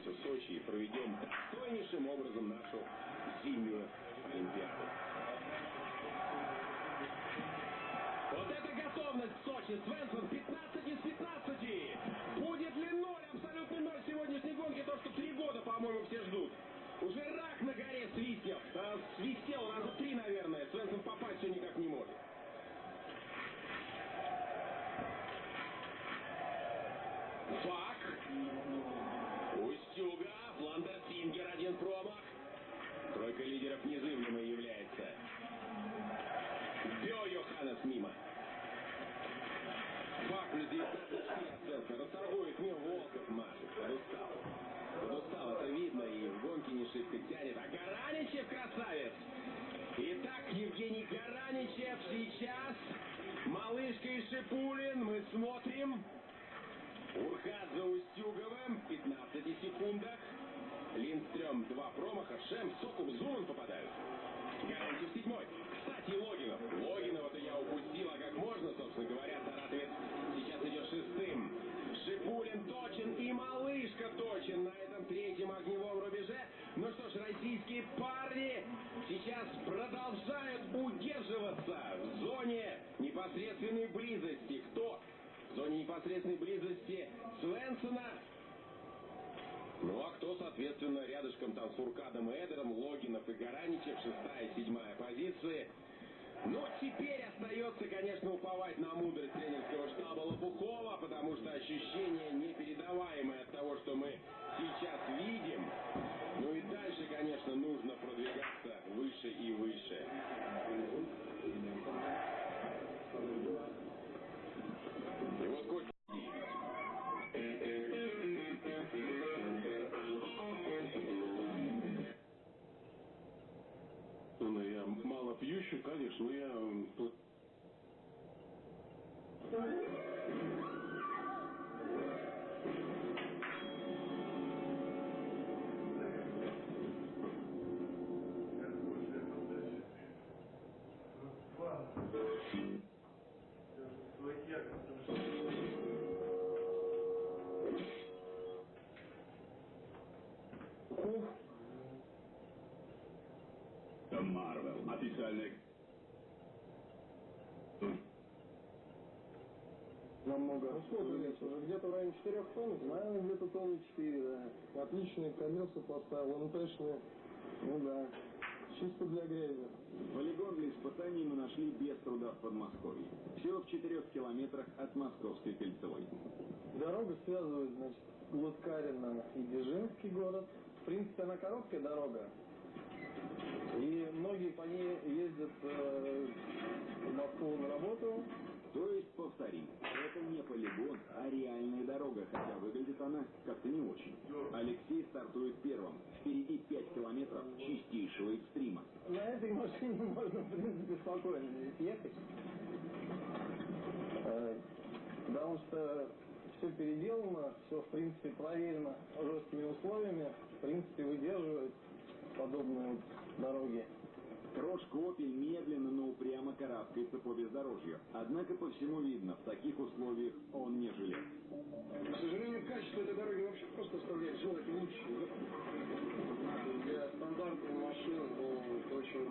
вернемся в Сочи и проведем достойнейшим образом нашу зимнюю Олимпиаду. Вот это готовность Сочи. Свенсон 15 из 15. Будет ли ноль, абсолютный ноль сегодняшней гонки, то, что три года, по-моему, все ждут. Уже рак на горе свистел. Свистел раза три, наверное. Шибко тянет. А Гараничев красавец! Итак, Евгений Гараничев сейчас. Малышка и Шипулин. Мы смотрим. Урхат за Устюговым. 15 секундах. Линдстрём два промаха. Шем, Сокол, Зуман попадают. Гарантиев седьмой. Кстати, Логинов. Логинова-то я упустил, а как можно, собственно говоря, Саратовец сейчас идет шестым. Шипулин точен и малышка точен на этом третьем огневом рубеже. Ну что ж, российские парни сейчас продолжают удерживаться в зоне непосредственной близости. Кто в зоне непосредственной близости Свенсона. Ну а кто, соответственно, рядышком там с Фуркадом и Эдером, Логинов и Гараничев, шестая и седьмая позиции. Ну, теперь остается, конечно, уповать на мудрость тренерского штаба Лопухова, потому что ощущение непередаваемое от того, что мы сейчас видим. Ну и дальше, конечно, нужно продвигаться выше и выше. И вот коч... Ну, я мало пьющий, конечно, но я... Официальный... Намного. Ну сколько вес уже? Где-то в районе 4 тонн? Наверное, где-то тонны 4, да. Отличные колеса поставил, МТшные. Ну да. Чисто для грязи. Полигон для испытаний мы нашли без труда в Подмосковье. Всего в четырех километрах от Московской кольцевой. Дорога связывает, значит, Луткарина и Бежинский город. В принципе, она короткая дорога. И многие по ней ездят э, в Москву на работу. То есть, повторим, это не полигон, а реальная дорога, хотя выглядит она как-то не очень. Алексей стартует первым. Впереди 5 километров чистейшего экстрима. На этой машине можно, в принципе, спокойно ехать. Э, Потому что все переделано, все, в принципе, проверено жесткими условиями. В принципе, выдерживает подобные вот дороги. Крошка Опель медленно, но упрямо карабкается по бездорожью. Однако по всему видно, в таких условиях он не жилец. К сожалению, качество этой дороги вообще просто оставляет желать лучшего. Для стандартной машины, ну, очень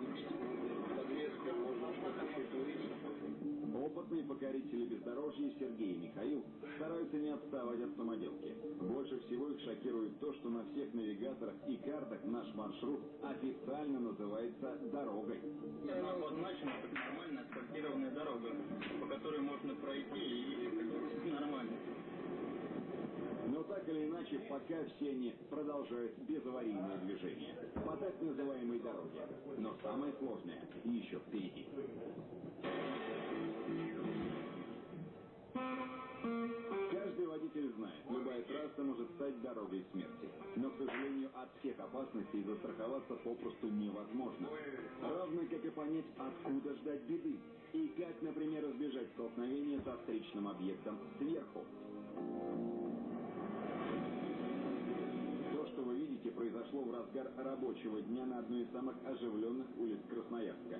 подвеска, можно что-то чуть. Опытные покорители бездорожья Сергей и Михаил стараются не отставать от самоделки. Больше всего их шокирует то, что на всех навигаторах и картах наш маршрут официально называется дорогой. Она обозначена как нормальная асфальтированная дорога, по которой можно пройти и нормально. Но так или иначе, пока все они продолжают безаварийное движение по так называемой дороге. Но самое сложное еще впереди. Каждый водитель знает, любая трасса может стать дорогой смерти. Но, к сожалению, от всех опасностей застраховаться попросту невозможно. Равно как и понять, откуда ждать беды. И как, например, избежать столкновения со встречным объектом сверху. То, что вы видите, произошло в разгар рабочего дня на одной из самых оживленных улиц Красноярска.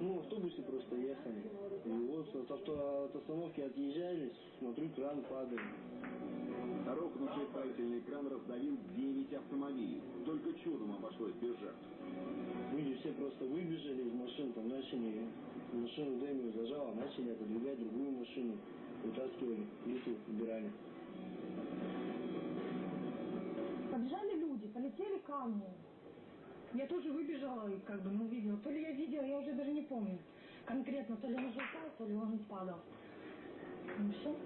Ну, в автобусе просто ехали. И вот от, авто, от остановки отъезжали, смотрю, кран падает. Рухнувший строительный кран раздавил 9 автомобилей. Только чудом обошлось без жертв. Люди все просто выбежали из машин, там начали, машину Дэмию зажало, начали отодвигать другую машину, вытаскивали, плиту убирали. Побежали люди, полетели камни. Я тоже выбежала и как бы, ну, видела. То ли я видела, я уже даже не помню. Конкретно, то ли он уже упал, то ли он падал. Ну все.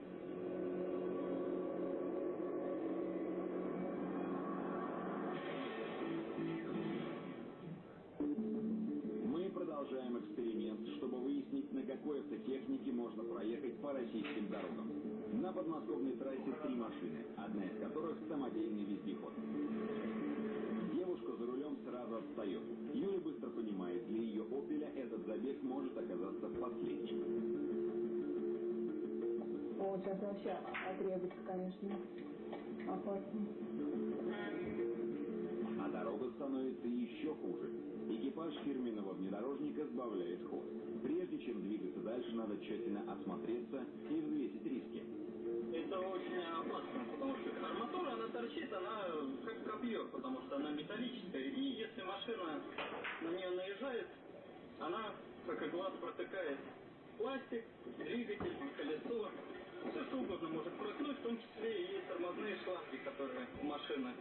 Мы продолжаем эксперимент, чтобы выяснить, на какой автотехнике можно проехать по российским дорогам. На подмосковной трассе три машины, одна из которых самодельный вездеход. Сразу отстает. Юля быстро понимает, для ее «Опеля» этот забег может оказаться последним. О, сейчас вообще отрезать, конечно, опасно. А дорога становится еще хуже. Экипаж фирменного внедорожника сбавляет ход. Прежде чем двигаться дальше, надо тщательно осмотреться и взвесить риски. Это очень опасно, потому что арматура, она торчит, она как копье, потому что она металлическая. И если машина на нее наезжает, она, как и глаз, протыкает пластик, двигатель, колесо. Все что угодно может проткнуть, в том числе и тормозные шланги, которые у машины.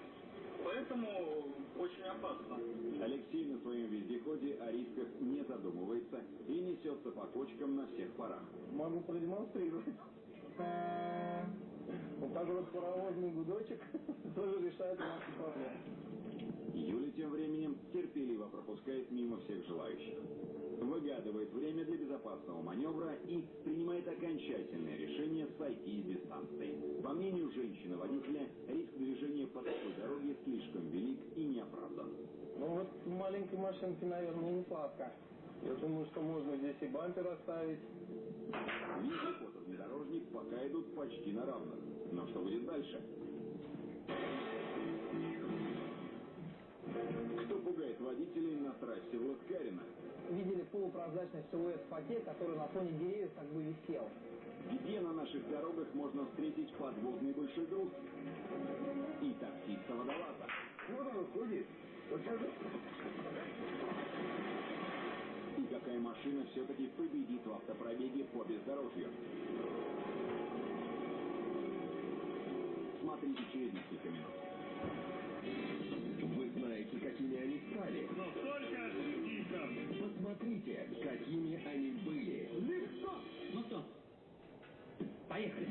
Поэтому очень опасно. Алексей на своем вездеходе о рисках не задумывается и несется по кочкам на всех парах. Могу продемонстрировать. Вот так вот паровозный гудочек тоже решает наши проблемы. Юля тем временем терпеливо пропускает мимо всех желающих. Выгадывает время для безопасного маневра и принимает окончательное решение сойти с дистанции. По мнению женщины-водителя, риск движения по такой дороге слишком велик и неоправдан. Ну вот маленькой машинке, наверное, несладко. Я думаю, что можно здесь и бампер оставить. Вездеход и внедорожник пока идут почти на равных. Но что будет дальше? Кто пугает водителей на трассе в Ласкарино? видели полупрозрачный силуэт в фате, который на фоне деревьев как бы висел. Где на наших дорогах можно встретить подводный большой груз? И таксиста водолаза. Вот он ходит. Вот сейчас какая машина все-таки победит в автопробеге по бездорожью? Смотрите через несколько минут. Вы знаете, какими они стали. Но только тихо. Посмотрите, какими они были. Ну что, поехали.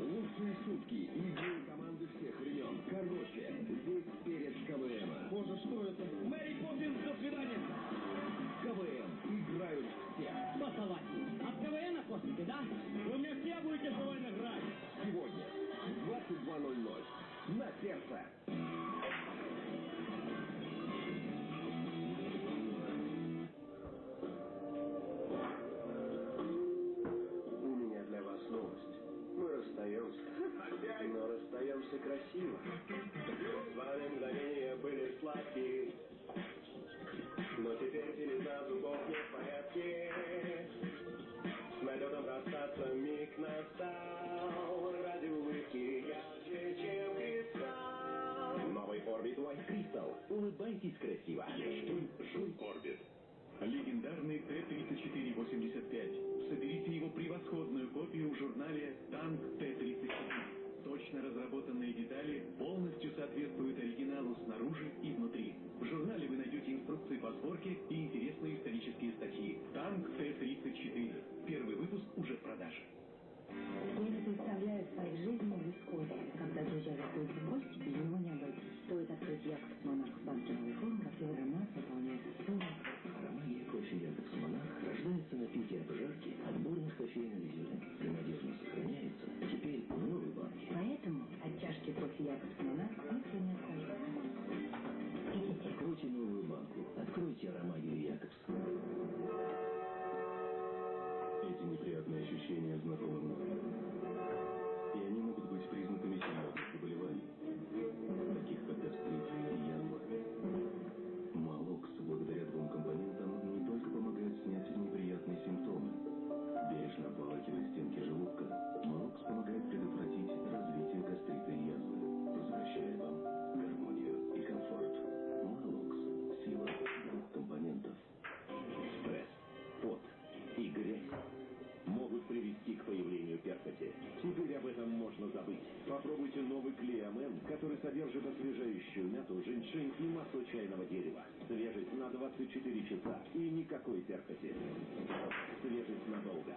Лучшие шутки и идеи команды всех времен. Короче, весь перед КВМ. Боже, что это? Мэри Поппинс, до свидания. Все. Что совать? От КВН космите, да? Вы мне все будете КВН играть. Сегодня в 22.00 на сердце. У меня для вас новость. Мы расстаемся. Но расстаемся красиво. С вами мгновения были сладкие. Но теперь телеса зубов не в порядке. С налетом расстаться миг настал. Ради улыбки ярче, чем кристалл. Новый Orbit White Crystal. Улыбайтесь красиво. Штуль Жуй Орбит. Легендарный Т-34-85. Соберите его превосходную копию в журнале «Танк Т-34». Точно разработанные детали полностью соответствуют оригиналу снаружи и внутри. В журнале вы найдете инструкции по сборке и интересные исторические статьи. «Танк Т-34». Первый выпуск уже в продаже. Я не представляю своих жизней без кофе. Когда друзья в гости, без него не обойтись. Стоит открыть Якобс лучше има чайного дерева. Свежесть на 24 часа и никакой терпости. Свежесть надолго.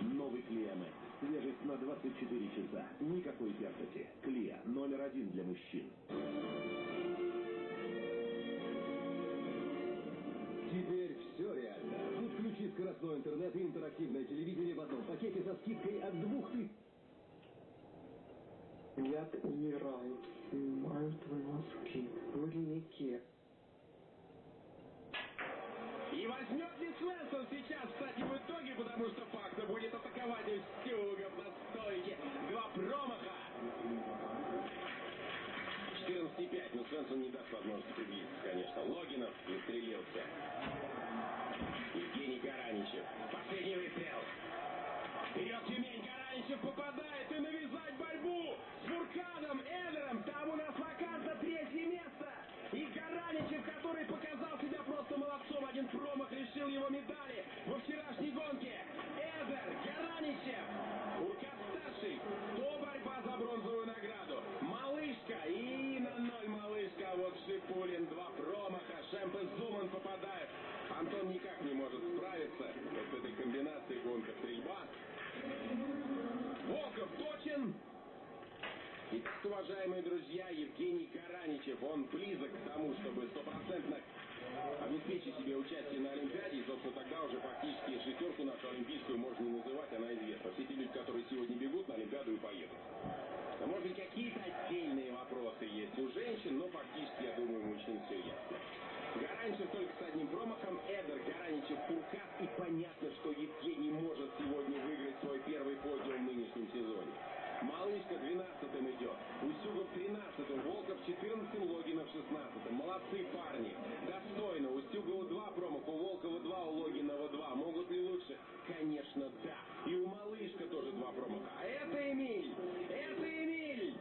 Новый Клиэмэкс. Свежесть на 24 часа. Никакой терпости. Клея номер один для мужчин. Теперь все реально. Подключи скоростной интернет и интерактивное телевидение в одном пакете со скидкой от 2000. Яд умирают, снимают волоски, бурняки. И возьмет ли Свенсон сейчас, кстати, в итоге, потому что Пакта будет атаковать Устюга на стойке. Два промаха. 14,5, но Свенсон не даст возможности приблизиться, конечно. Логинов застрелился. Евгений Гараничев. Последний выстрел. Вперед, Тюмень, Гараничев попадает и навязает с Фуркадом, Эдером. Там у нас вакант за третье место. И Гараничев, который показал себя просто молодцом. Один промах лишил его медали во вчерашней гонке. Эдер, Гараничев, Фуркад-старший. Уважаемые друзья, Евгений Гараничев, он близок к тому, чтобы стопроцентно обеспечить себе участие на Олимпиаде, и, собственно, тогда уже фактически шестерку нашу олимпийскую можно не называть, она известна. Все те люди, которые сегодня бегут на Олимпиаду и поедут. А может быть, какие-то отдельные вопросы есть у женщин, но фактически, я думаю, у мужчин все ясно. Гараничев только с одним промахом, Эдер, Гараничев, Фуркат, и понятно, 13-м, Волков 14-м, Логинов 16-м. Молодцы парни, достойно. Устюгова 2 промаха, у Волкова 2, у Логинова 2. Могут ли лучше? Конечно, да. И у Малышка тоже 2 промаха. А это Эмиль! Это Эмиль!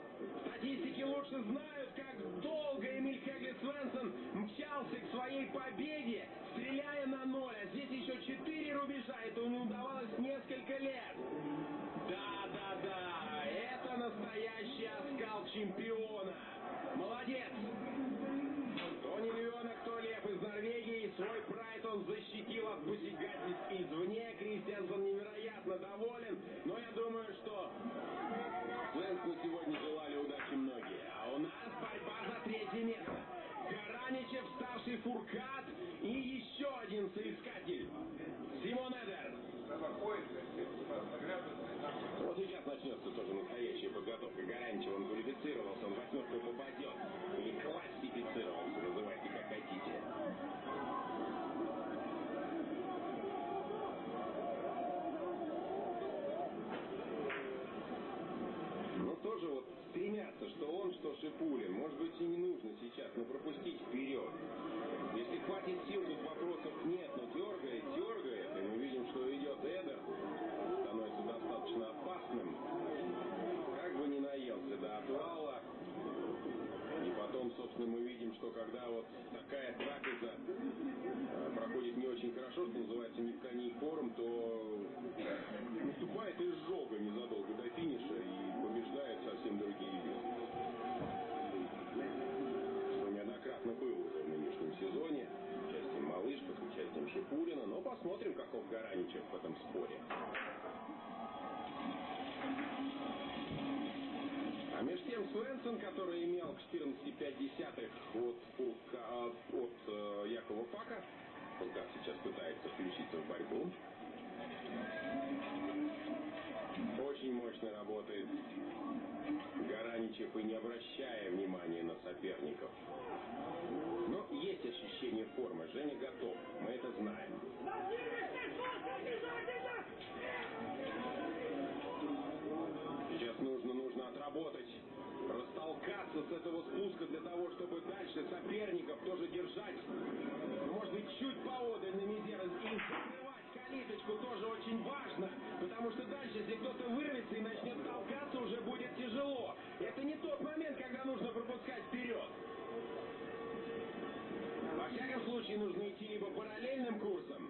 Статистики лучше знают, как долго Эмиль Хегли Свенсон мчался к своей победе, стреляя на ноль. А здесь еще 4 рубежа. Это не удавалось несколько лет. Он защитил от посягательств извне. Кристиансон невероятно что Шипулин. Может быть и не нужно сейчас, но пропустить вперед. Если хватит сил, тут вопросов нет, но дергает, дергает. И мы видим, что идет Эдер. Становится достаточно опасным. Как бы не наелся до отвала. И потом, собственно, мы видим, что когда вот такая трапеза э, проходит не очень хорошо, что называется ни в коней корм, то наступает изжога незадолго до участием Шипулина. Но посмотрим, каков Гараничев в этом споре. А между тем Свенсон, который имел 14,5 от, Фурка, от э, Якова Пака, Фуркат сейчас пытается включиться в борьбу. Очень мощно работает Гараничев и не обращая внимания на соперников. Есть ощущение формы. Женя готов. Мы это знаем. Сейчас нужно, нужно отработать, растолкаться с этого спуска для того, чтобы дальше соперников тоже держать, может быть, чуть поодаль на мизер и закрывать калиточку тоже очень важно, потому что дальше, если кто-то вырвется и начнет толкаться, уже будет тяжело. Это не тот момент, когда нужно пропускать вперед всяком случае нужно идти либо параллельным курсом,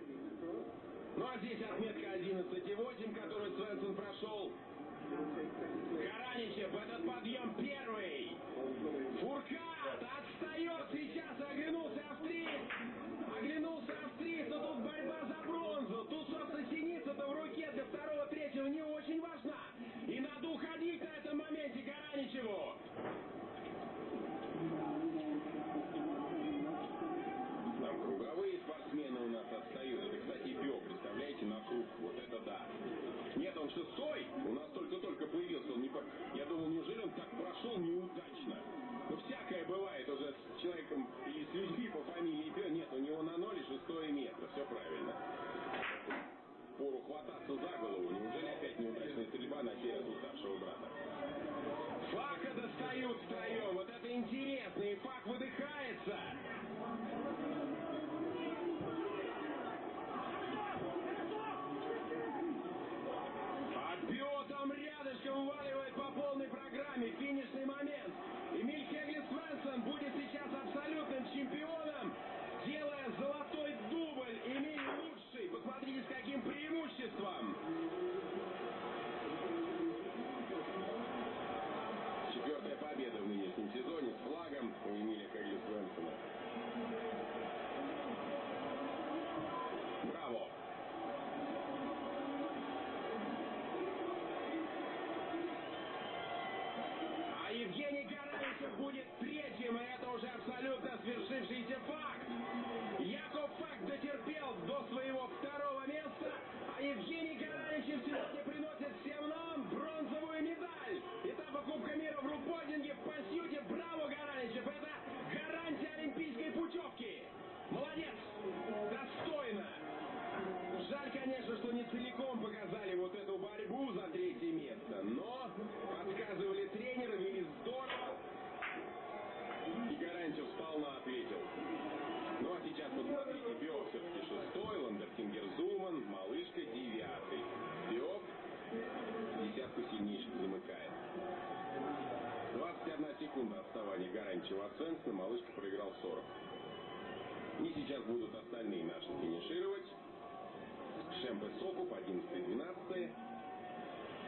ну а здесь отметка 11,8, которую Свенсон прошел. Караничев, этот подъем первый. Фуркат отстает, сейчас оглянулся австриец. Оглянулся австриец, но тут борьба за бронзу. Тут, собственно, синица-то в руке для второго-третьего не очень важна. И надо уходить на этом моменте Караничеву. шестой, у нас только-только появился, он не по... я думал, неужели он так прошел неудачно? Ну, всякое бывает уже с человеком и с людьми по фамилии Пё. Нет, у него на ноле шестое метро, все правильно. Пору хвататься за голову, неужели опять неудачная стрельба на сей раз уставшего брата? Фака достают втроем, вот это интересно, и Фак выдыхается! Этапа Кубка мира Свенсона, Малышка проиграл 40. И сейчас будут остальные наши финишировать. Шемпе Сокуп 11-12.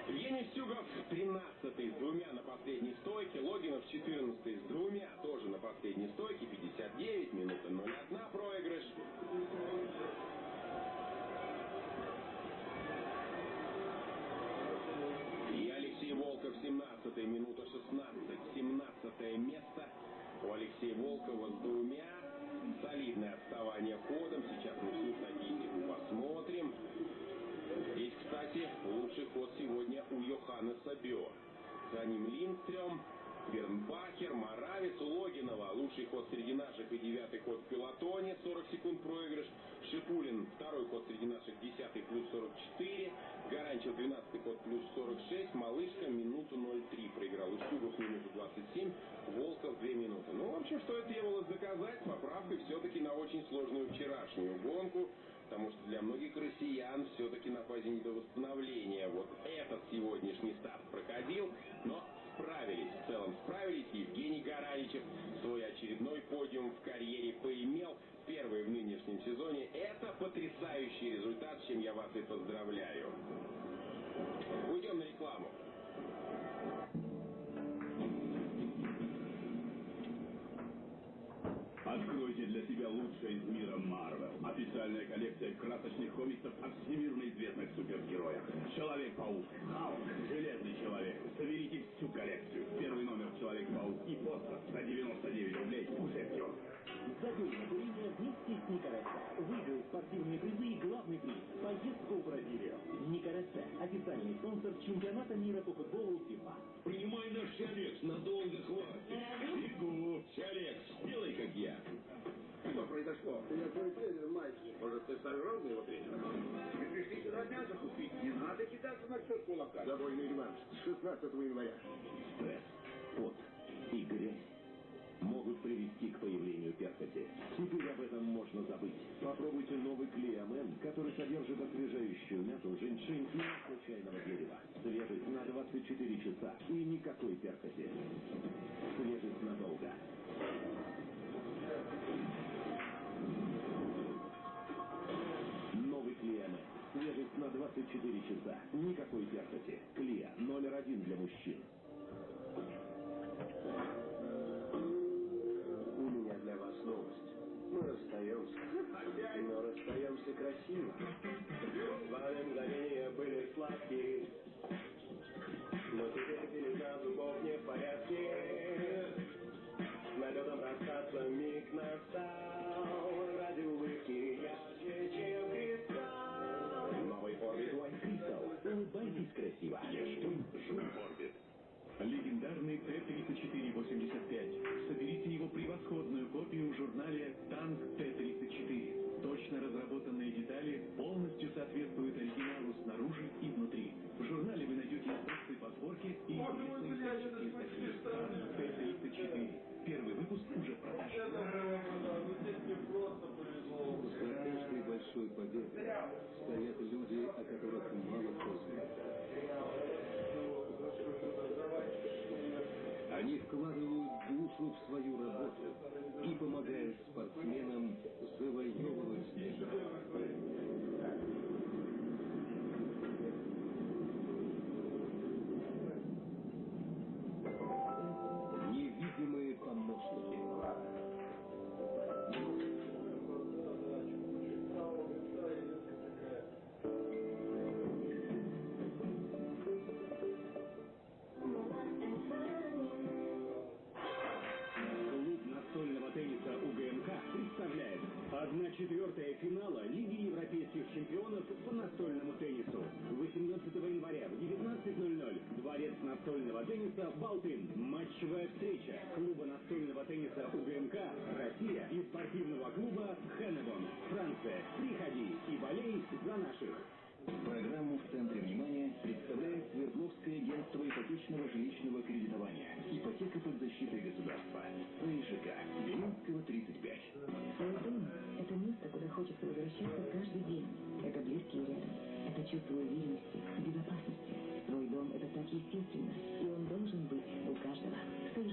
Евгений Стюгов 13 с двумя на последней стойке. Логинов 14 с двумя тоже на последней стойке. 59, минута 01 проигрыш. И Алексей Волков 17 минута 16. 17 место у Алексея Волкова с двумя. Солидное отставание ходом. Сейчас мы на физику посмотрим. Здесь, кстати, лучший ход сегодня у Йоханнеса Бё. За ним Линдстрём, Бернбахер, Моравец, Логинова. Лучший ход среди наших и девятый ход в пилотоне. 40 секунд проигрыш. Шипулин второй ход среди наших, десятый плюс 44. Гаранчев 12 ход плюс 46. Малышка минуту 03 проиграл. Устюгов минуту 27. Волков 2 минуты. В общем, что и требовалось доказать, поправкой все-таки на очень сложную вчерашнюю гонку потому что для многих россиян все-таки на фазе недовосстановления вот этот сегодняшний старт проходил, но справились, в целом справились. Евгений Гараничев свой очередной подиум в карьере поимел, первый в нынешнем сезоне. Это потрясающий результат, с чем я вас и поздравляю. Уйдем на рекламу. Откройте для себя лучшее из мира Марвел. Официальная коллекция красочных комиксов о всемирно известных супергероях. Человек-паук, Халк, Железный человек. Соберите всю коллекцию. Первый номер Человек-паук и постер за 99 рублей уже в. Задержно курение вместе с Никараса. Выиграй спортивные призы и главный приз – поездку в Бразилию. Никараса – официальный спонсор чемпионата мира по футболу ФИФА. Принимай наш Чалекс, надолго хватит. Бегу. Чалекс, сделай как я. Что произошло? Я твой тренер, Майк. Может, ты сожрал моего тренера? Мы пришли сюда мясо купить. Не надо кидаться на счет кулака. Довольный реванш с 16 января. Стресс, пот и грязь могут привести к появлению перхоти. Теперь об этом можно забыть. Попробуйте новый Клеомен, который содержит освежающую мяту, женьшень и масло чайного дерева. Свежесть на 24 часа и никакой перхоти. Свежесть надолго. Новый Клеомен. Свежесть на 24 часа. Никакой перхоти. Клея номер один для мужчин. Для вас новость. Мы расстаемся. Но расстаемся красиво. С вами мгновения были сладкие. Но теперь пелена зубов не в порядке. С налетом расстаться миг настал. Ради улыбки ярче, чем кристалл. Новый Orbit White Crystal. Улыбайтесь красиво. Жуй Orbit. Легендарный Т-3485. Соберите его превосходную копию в журнале «Танк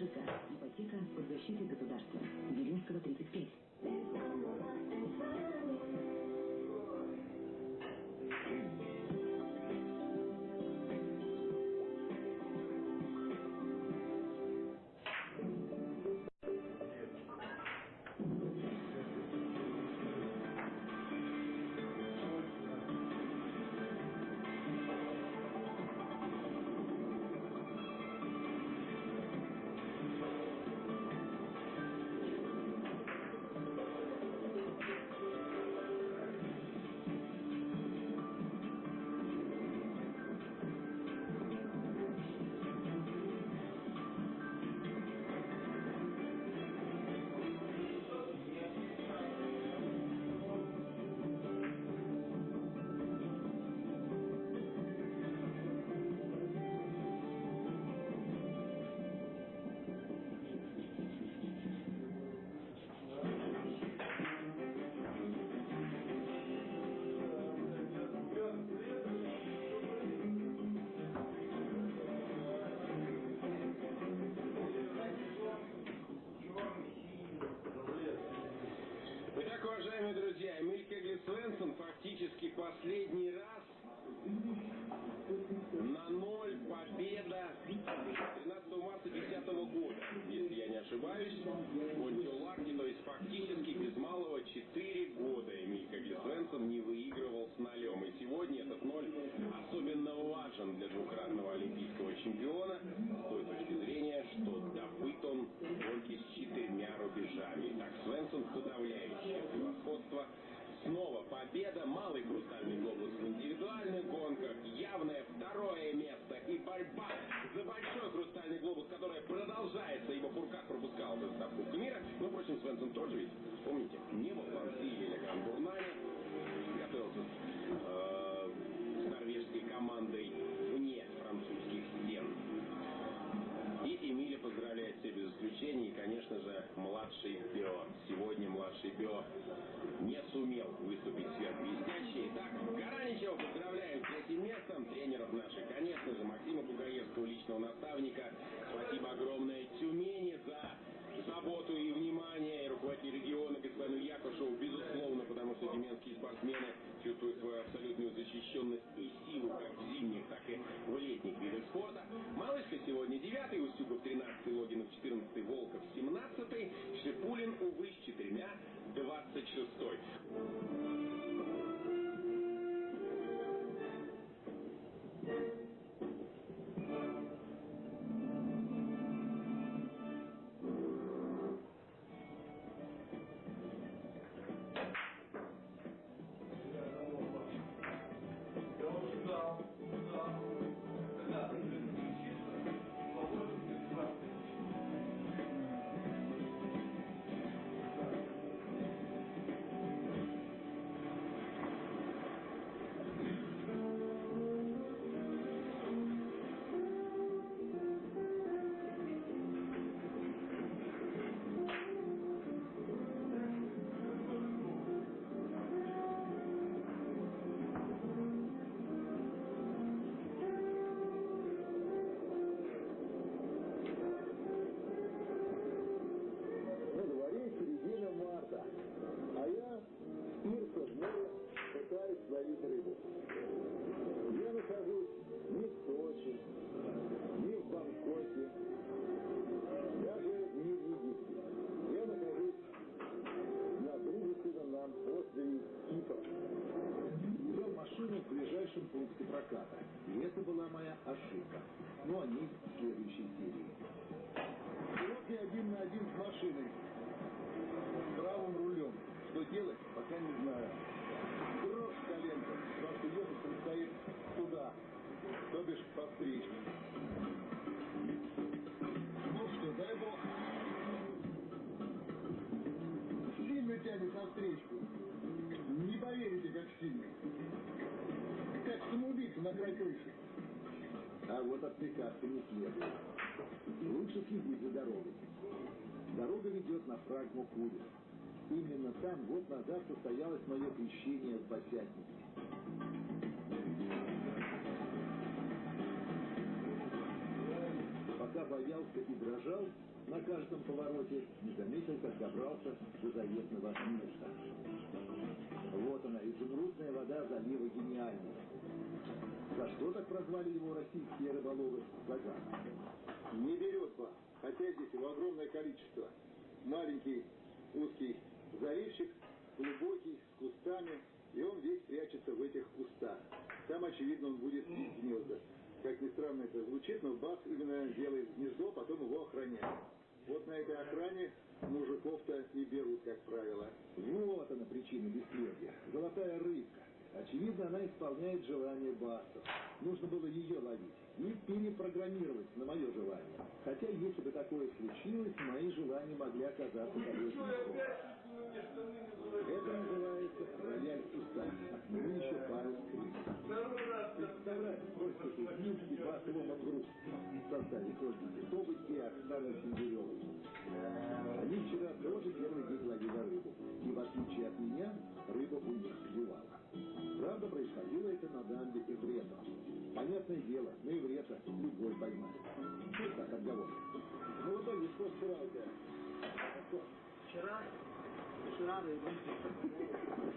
música y vallecas por pues, последний раз на ноль победа 13 марта 2010 года, если я не ошибаюсь, Монтиоларди, то есть фактически без малого 4 года Эмиль Кегли Свенсон не выигрывал с нолем. И сегодня этот ноль особенно важен для двукратного олимпийского чемпиона с той точки зрения, что добыт он гонке с четырьмя рубежами. Так, Свенсон подавляющее превосходство. Снова победа, малый хрустальный глобус в индивидуальных гонках, явное второе место и борьба за большой хрустальный глобус, которая продолжается, ибо Фуркат пропускал этот этап Кубка мира. Но, впрочем, Свенсон тоже ведь, помните, не был в поздравляет все без исключения. И, конечно же, младший Бео. Сегодня младший Бео не сумел выступить сверхблестяще. Итак, Гараничева поздравляем с этим местом. Тренеров наших, конечно же, Максима Бугаевского, личного наставника. Спасибо огромное Тюмени за заботу и внимание, и руководитель региона господину Якушеву, безусловно, тюменские спортсмены чувствуют свою абсолютную защищенность и силу как в зимних, так и в летних видах спорта. Малышка сегодня 9 Устюгов 13 Логинов 14 Волков 17 Шипулин, увы, с четырьмя 26 На проката. И это была моя ошибка. Но они в следующей серии. Я один на один с машиной. С правым рулем. Что делать, пока не знаю. Дрожь в коленках, потому что ехать предстоит туда, то бишь по встречке. Ну что, дай бог. Сильно тянет на встречку. Не поверите, как сильно. Крыши. А вот отвлекаться не следует. Лучше следить за дорогой. Дорога ведет на фрагму Курис. Именно там год назад состоялось мое крещение с Босятником. Пока боялся и дрожал, на каждом повороте не заметил, как добрался до заветного места. Вот она, изумрудная вода залива гениального. За что так прозвали его российские рыболовы? Загадка. Не берет ба, хотя здесь его огромное количество. Маленький узкий заливчик, глубокий, с кустами, и он весь прячется в этих кустах. Там, очевидно, он будет гнезда. Как ни странно это звучит, но Бах именно делает гнездо, потом его охраняет. Вот на этой охране мужиков-то и берут, как правило. Вот она причина бесплодия. Золотая рыбка. Очевидно, она исполняет желание Басов. Нужно было ее ловить и перепрограммировать на мое желание. Хотя, если бы такое случилось, мои желания могли оказаться довольно Это называется рояль. К нему еще пару скрипок. Представляю, сколько тут Минский бас ломан груз в составе Ольги Титовой и Оксаны Синдеревой. Они вчера тоже первый день ловили рыбу. И в отличие от меня, рыба у них клевала. Правда, происходило это на дамбе Эврета. Понятное дело, на Эврета любой поймает. Вот так отговорка. Ну, в итоге, что вчера у тебя? Вчера, вчера рыба.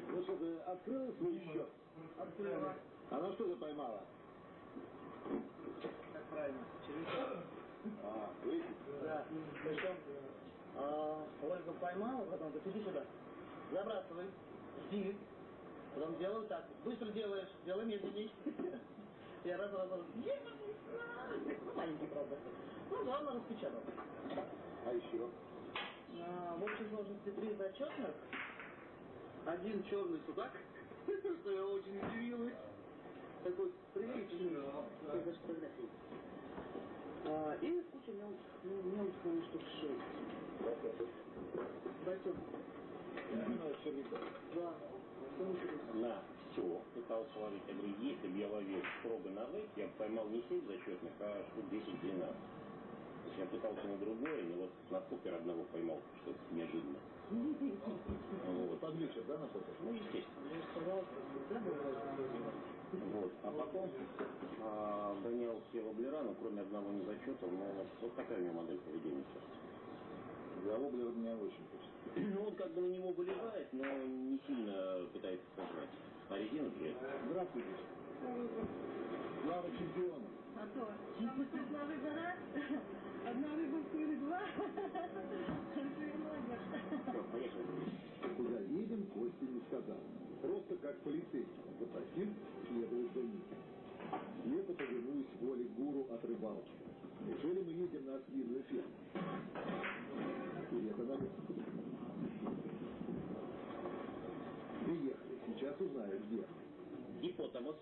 Ну что, ты открыла свой счет? Открыла. Она что ты поймала? Как правильно, червячок. А, видите? Да, причем а, Ольга поймала, потом говорит, иди сюда, забрасывай, жди. Потом делаю так, быстро делаешь, делай медленней. Я раз, раз, раз, ну, маленький, правда. Ну, главное, распечатал. А еще? А, в общей сложности три зачетных, один черный судак, что я очень удивилась. Такой приличный, я даже фотографии. А, и куча мелких, ну, мелких, наверное, штук шесть. Байтон. Да. На все пытался ловить. Я говорю, если бы я ловил строго на вейк, я бы поймал не 7 зачетных, а штук 10-12. То есть я пытался на другое, но вот на покер одного поймал что-то неожиданно. Вот. Под вечер, да, на покер? Ну, естественно. Вот. А потом а, гонял все воблера, но кроме одного не зачета, но вот такая у меня модель поведения сейчас. За воблер меня очень хочется. Ну, он как бы на него вылезает, но не сильно пытается сожрать. А резина этом. Здравствуйте. Слава чемпиона. А то, одна рыба раз, одна рыба в туре два, Все, поехали. Куда едем, Костя не сказал. Просто как полицейский попросил следовать за ним. Слепо повинуюсь воле гуру от рыбалки. Неужели мы едем на свиную ферму? И это на месте. Узнаю, где. Гипотамус.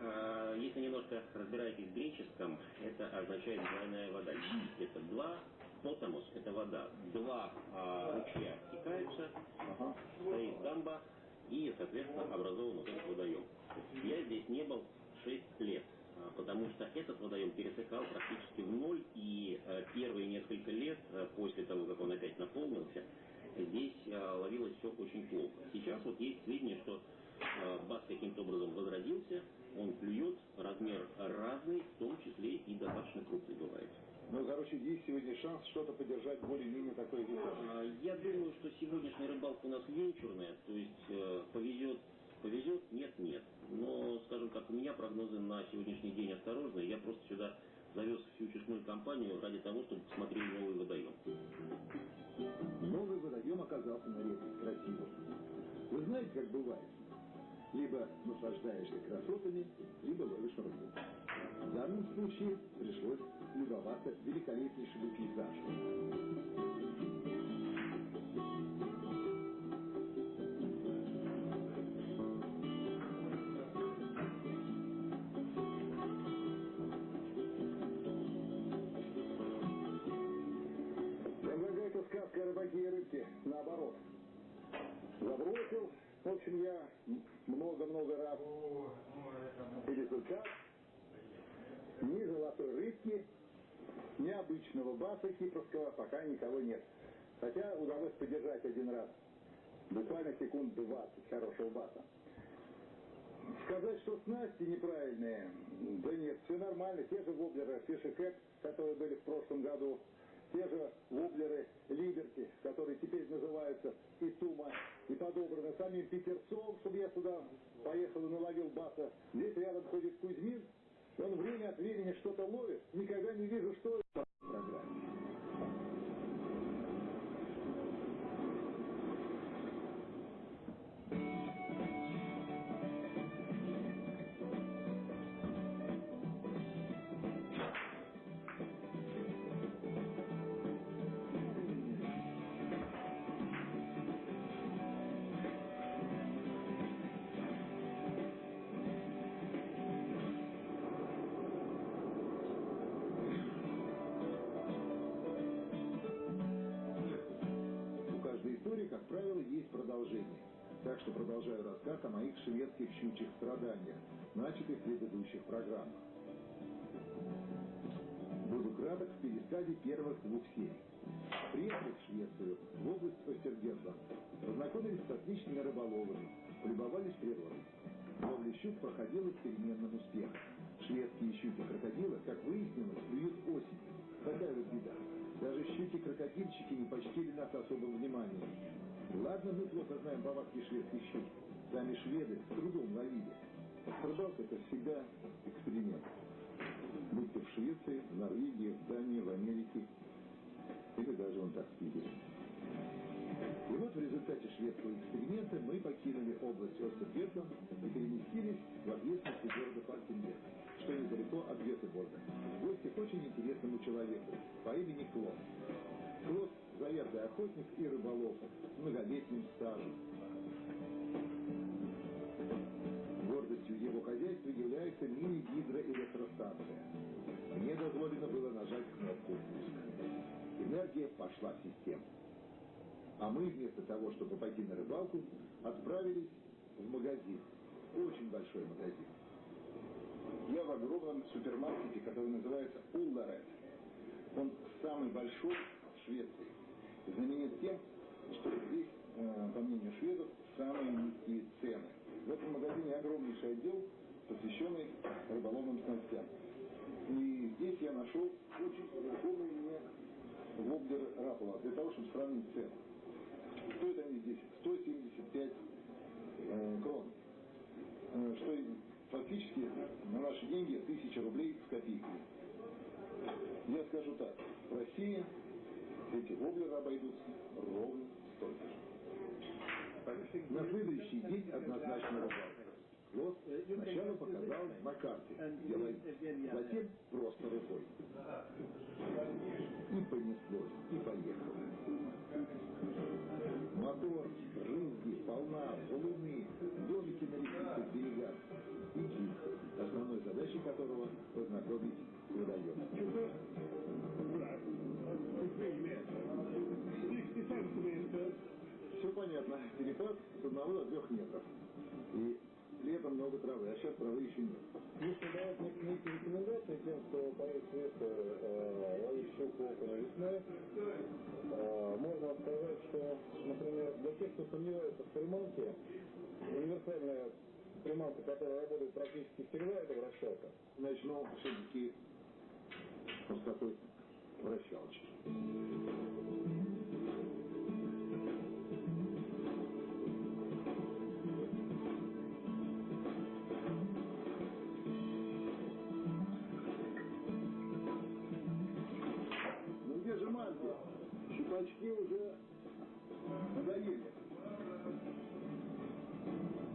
А, Если немножко разбираетесь в греческом, это означает двойная вода. Это два, потамус – это вода. Два а, ручья стекаются, стоит дамба, и, соответственно, образован вот этот водоем. Я здесь не был 6 лет, а, потому что этот водоем пересекал практически в ноль, и э, первые несколько лет, э, после того, как он опять наполнился, здесь э, ловилось все очень плохо. Сейчас вот есть сведения, что э, бас каким-то образом возродился, он клюет, размер разный, в том числе и достаточно крупный бывает. Ну, короче, есть сегодня шанс что-то поддержать более-менее такое весомое. А, Я думаю, что сегодняшняя рыбалка у нас венчурная, то есть э, повезет, повезет, нет, нет. Но, скажем так, у меня прогнозы на сегодняшний день осторожные. Я просто сюда завез всю честную компанию ради того, чтобы посмотреть новый водоем. Новый водоем оказался на редкость красивым. Вы знаете, как бывает? Либо наслаждаешься красотами, либо ловишь рыбу. В данном случае пришлось любоваться великолепнейшему пейзажу. сказка о рыбаке и рыбке наоборот. Забросил. В общем, я много-много раз результат ни золотой рыбки, ни обычного баса кипрского пока никого нет. Хотя удалось подержать один раз. Буквально секунд 20 хорошего баса. Сказать, что снасти неправильные, да нет, все нормально. Те же воблеры Cat, которые были в прошлом году, те же воблеры Либерти, которые теперь называются и Тума, и подобраны самим Петерцом, чтобы я сюда поехал и наловил баса. Здесь рядом ходит Кузьмин, он время от времени что-то ловит, никогда не вижу, что это в рассказ о моих шведских щучьих страданиях, начатых в предыдущих программах. Буду краток в пересказе первых двух серий. Приехали в Швецию, в область Остергенда. Познакомились с отличными рыболовами, полюбовались природой. Ловля щук проходила с переменным успехом. Шведские щуки-крокодилы, как выяснилось, клюют осенью. Такая вот беда. Даже щуки-крокодильщики не почтили нас особым вниманием. Ладно, мы плохо знаем повадки шведских щук. Сами шведы с трудом ловили. Рыбалка это всегда эксперимент. Будь то в Швеции, в Норвегии, в Дании, в Америке или даже в Антарктиде. И вот в результате шведского эксперимента мы покинули область Остергетман и переместились в окрестности города Фалькенберг, что недалеко от Гетеборга, в гости к очень интересному человеку по имени Клод. Клод – заверный охотник и рыболов с многолетним стажем. Его хозяйства является мини-гидроэлектростанция. Мне дозволено было нажать кнопку «Пуск». Энергия пошла в систему. А мы вместо того, чтобы пойти на рыбалку, отправились в магазин. Очень большой магазин. Я в огромном супермаркете, который называется Улларет. Он самый большой Швеции. Знаменит тем, что здесь, э, по мнению шведов, самые низкие цены. В этом магазине огромнейший отдел, посвященный рыболовным снастям. И здесь я нашел очень знакомый мне воблер Рапова, для того, чтобы сравнить цены. Стоят они здесь 175 э, крон. Э, что фактически на наши деньги 1000 рублей с копейками. Я скажу так, в России эти воблеры обойдутся ровно столько же. На следующий день однозначно рыбалка. Клод сначала показал на карте, ловить, затем просто рукой. И понеслось, и поехало. Мотор, рыбки, волна, валуны, домики на лесистых берегах и гид, основной задачей которого познакомить водоем. Все понятно. Перепад с одного до трех метров. И летом много травы, а сейчас травы еще нет. Если давать некие рекомендации тем, кто в Швецию э, ловить щуку около весной, э, можно сказать, что, например, для тех, кто сомневается в приманке, универсальная приманка, которая работает практически всегда, это вращалка. Начну все-таки с такой вращалочки. Щупачки уже надоели.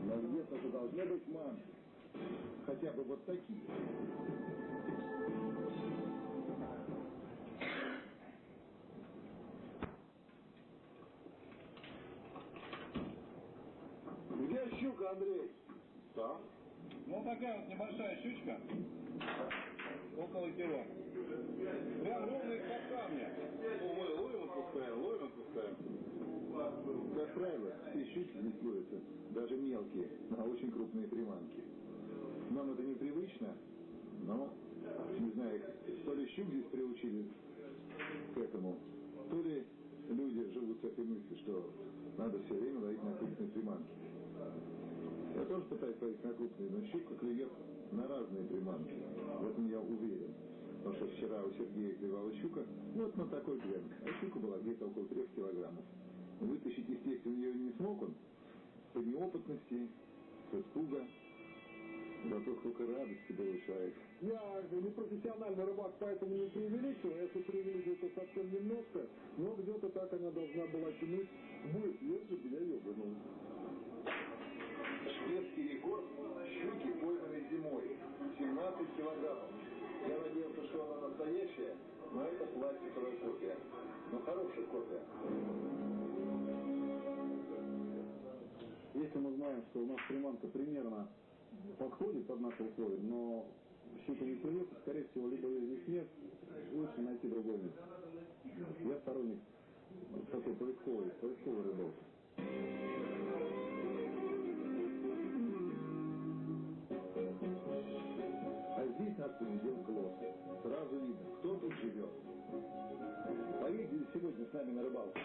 Но где-то же должны быть манки. Хотя бы вот такие. Где щука, Андрей? Там. Ну, такая вот небольшая щучка. Около кило. Прям ровно из-под камня. Отпускаем, ловим, отпускаем. Как правило, все щуки здесь ловятся, даже мелкие, на очень крупные приманки. Нам это непривычно, но, не знаю, то ли щук здесь приучили к этому, то ли люди живут с этой мыслью, что надо все время ловить на крупные приманки. Я тоже пытаюсь ловить на крупные, но щука клюет на разные приманки. В этом я уверен. Потому что вчера у Сергея клевала щука, вот на такой гленк. А щука была где-то около трех килограммов. Вытащить, естественно, ее не смог он. По неопытности, с испуга. Зато сколько радости получает. Я не профессиональный рыбак, поэтому не преувеличиваю. А если преувеличиваю, то совсем немножко. Но где-то так она должна была тянуть бы, если бы я ее вынул. Шведский рекорд щуки, пойманной зимой. 17 килограммов. Я надеялся, что она настоящая, но это пластиковая копия. Но хорошая копия. Если мы знаем, что у нас приманка примерно подходит под наши условия, но щука не клюет, скорее всего, либо ее здесь нет, лучше найти другое место. Я сторонник такой поисковой, поисковой рыбалки. Нас поведет глаз. Сразу видно, кто тут живет. Поедете сегодня с нами на рыбалку?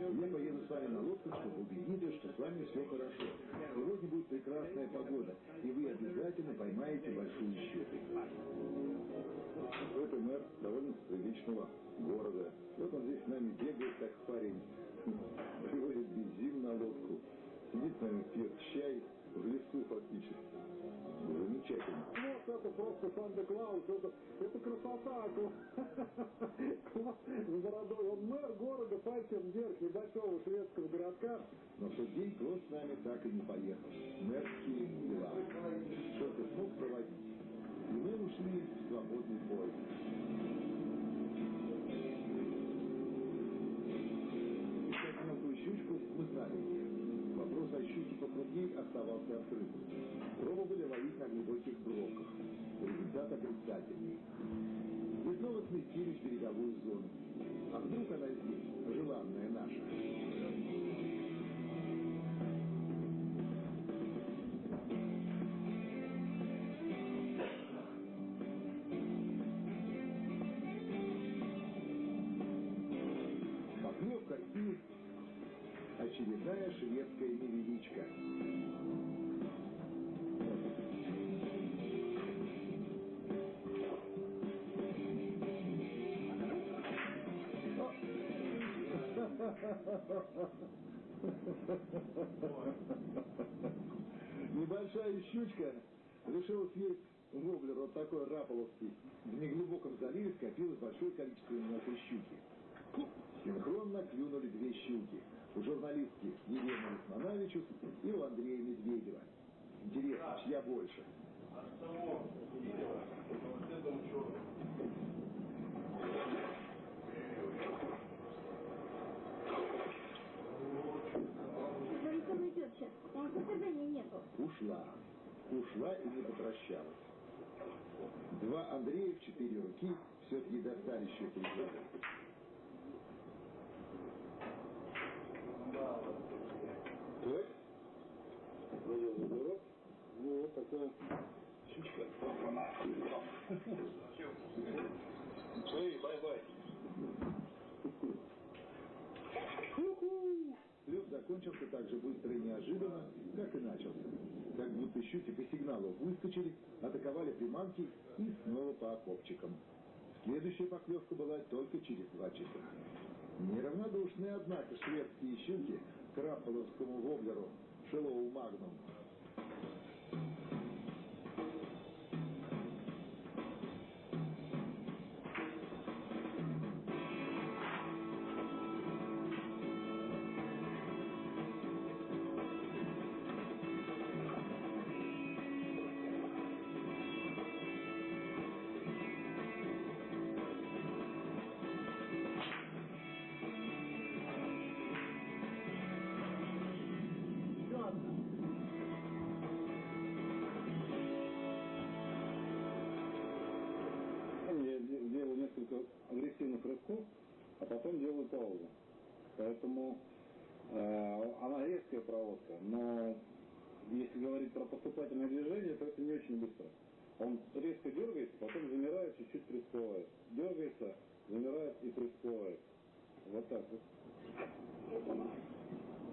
Я поеду с вами на лодку, чтобы убедиться, что с вами все хорошо. Сегодня будет прекрасная погода, и вы обязательно поймаете большую щуку. Это мэр довольно приличного города. Вот он здесь с нами бегает, как парень. Привозит бензин на лодку. Сидит с нами, пьет чай в лесу фактически. Замечательно. Вот это просто Санта-Клаус, это, это красота. Бородой. Он мэр города пальцем вверх небольшого шведского городка. Но в тот день Клод с нами так и не поехал. Мэрские дела. Только смог проводить. И мы ушли в свободный поезд. Щучку мы знали. Вопрос о щуке покрупней оставался открытым. Отрицательный. Мы снова сместились в береговую зону. А вдруг она здесь, желанная наша? Поклевка и очередная шведская невеличка. Небольшая щучка решила съесть воблер вот такой раполовский. В неглубоком заливе скопилось большое количество мелкой щуки. Синхронно клюнули две щуки. У журналистки Елены Лисмановичус и у Андрея Медведева. Интересно, чья больше? Говорит, он идет сейчас. У нас состояния нету. Ушла. Ушла и не попрощалась. Два Андрея в четыре руки все-таки достали из воды. Так. На Вот такая щучка. Эй, bye-bye. Лед закончился так же быстро и неожиданно, как и начался. Как будто щуки по сигналу выскочили, атаковали приманки и снова по окопчикам. Следующая поклевка была только через два часа. Неравнодушные, однако, шведские щуки к рапполовскому воблеру Шелоу Магнум. Агрессивных рывков, а потом делаю паузу. Поэтому э, она резкая проводка, но если говорить про поступательное движение, то это не очень быстро. Он резко дергается, потом замирает, чуть-чуть присплывает. Дергается, замирает и присплывает. Вот так вот.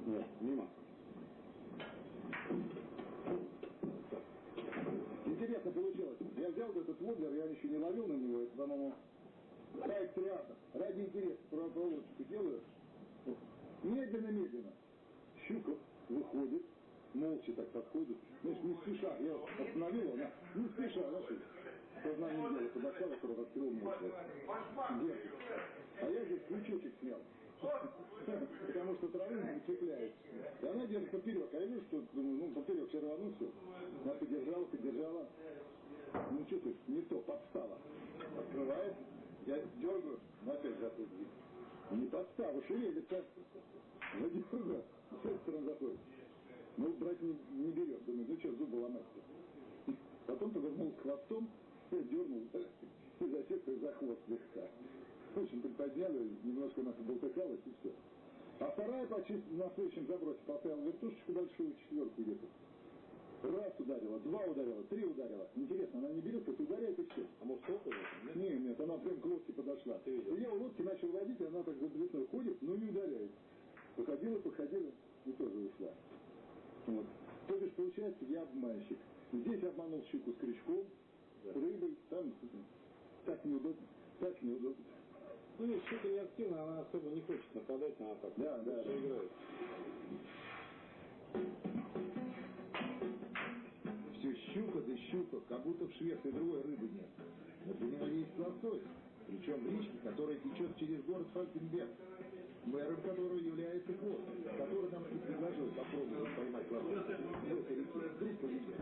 Нет, мимо. Интересно получилось. Я взял этот воблер, я еще не ловил на него, это, по-моему, сайт триата. Ради интереса про проводочку делаю. Медленно-медленно. Щука выходит, молча так подходит. Знаешь, не спеша. Я остановил, она не спеша, знаешь, сознанием дела подошла, вокруг открыл молча. Держит. А я здесь крючочек снял. Потому что травы не цепляет. И она держит поперек. А я вижу, что, думаю, ну, поперек все равно все. Она подержала, подержала. Ну, что ты, не то, подстава. Открывает, я дергаю, она опять заходит. Не подстава, шевелится. Задергаю, с этой стороны заходит. Ну, брать не, не берет. Думаю, ну что, зубы ломать-то. Потом повернул хвостом, дернул и засекся за хвост слегка. В общем, приподняли, немножко она болтыхалась и все. А вторая почти на следующем забросе поставил вертушечку большую, четверку где-то. Раз ударила, два ударила, три ударила. Интересно, она не берет, это ударяет и все. А может около? Нет? нет, нет, она прям к лодке подошла. Ты видел? И я у лодки начал водить, и она так за длиной ходит, но не ударяет. Походила, походила и тоже ушла. Вот. То бишь, получается, я обманщик. Здесь обманул щуку с крючком, да. рыбой, там так неудобно, так неудобно. Ну, ведь щука не активна, она особо не хочет нападать, она так да, да, да. играет. Все щука да щука, как будто в Швеции другой рыбы нет. Для него есть лосось, причем в речке, которая течет через город Фалькенберг мэром которого является Клод, который нам и предложил попробовать поймать лосось в этой реке. Вдруг повезет.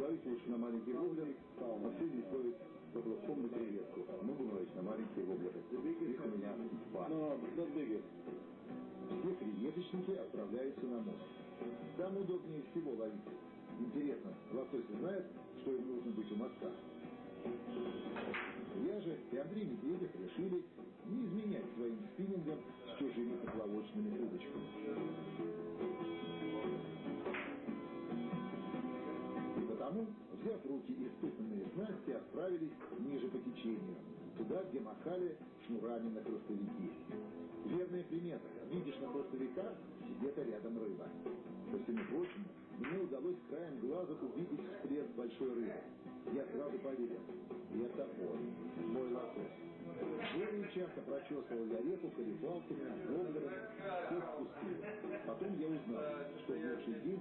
Ловить лучше на маленький воблер, а средний стоит около суммы креветку. Могу ловить на маленькие воблеры. Их у меня два. Все креветочники отправляются на мост. Там удобнее всего ловить. Интересно, лосось знает, что им нужно быть у моста? Я же и Андрей Медведев решили не изменять своим спиннингом с чужими поплавочными удочками. И потому, взяв руки испытанные снасти, отправились ниже по течению, туда, где махали шнурами на хвостовики. Верная примета. Видишь на хвостовиках, где-то рядом рыба. Ко всему прочему, мне удалось краем глаза увидеть всплеск большой рыбы. Я сразу поверил. Это он, мой лосось. Очень часто прочесывал я реку колебалками, воблерами, все спустил. Потом я узнал, что в лучший день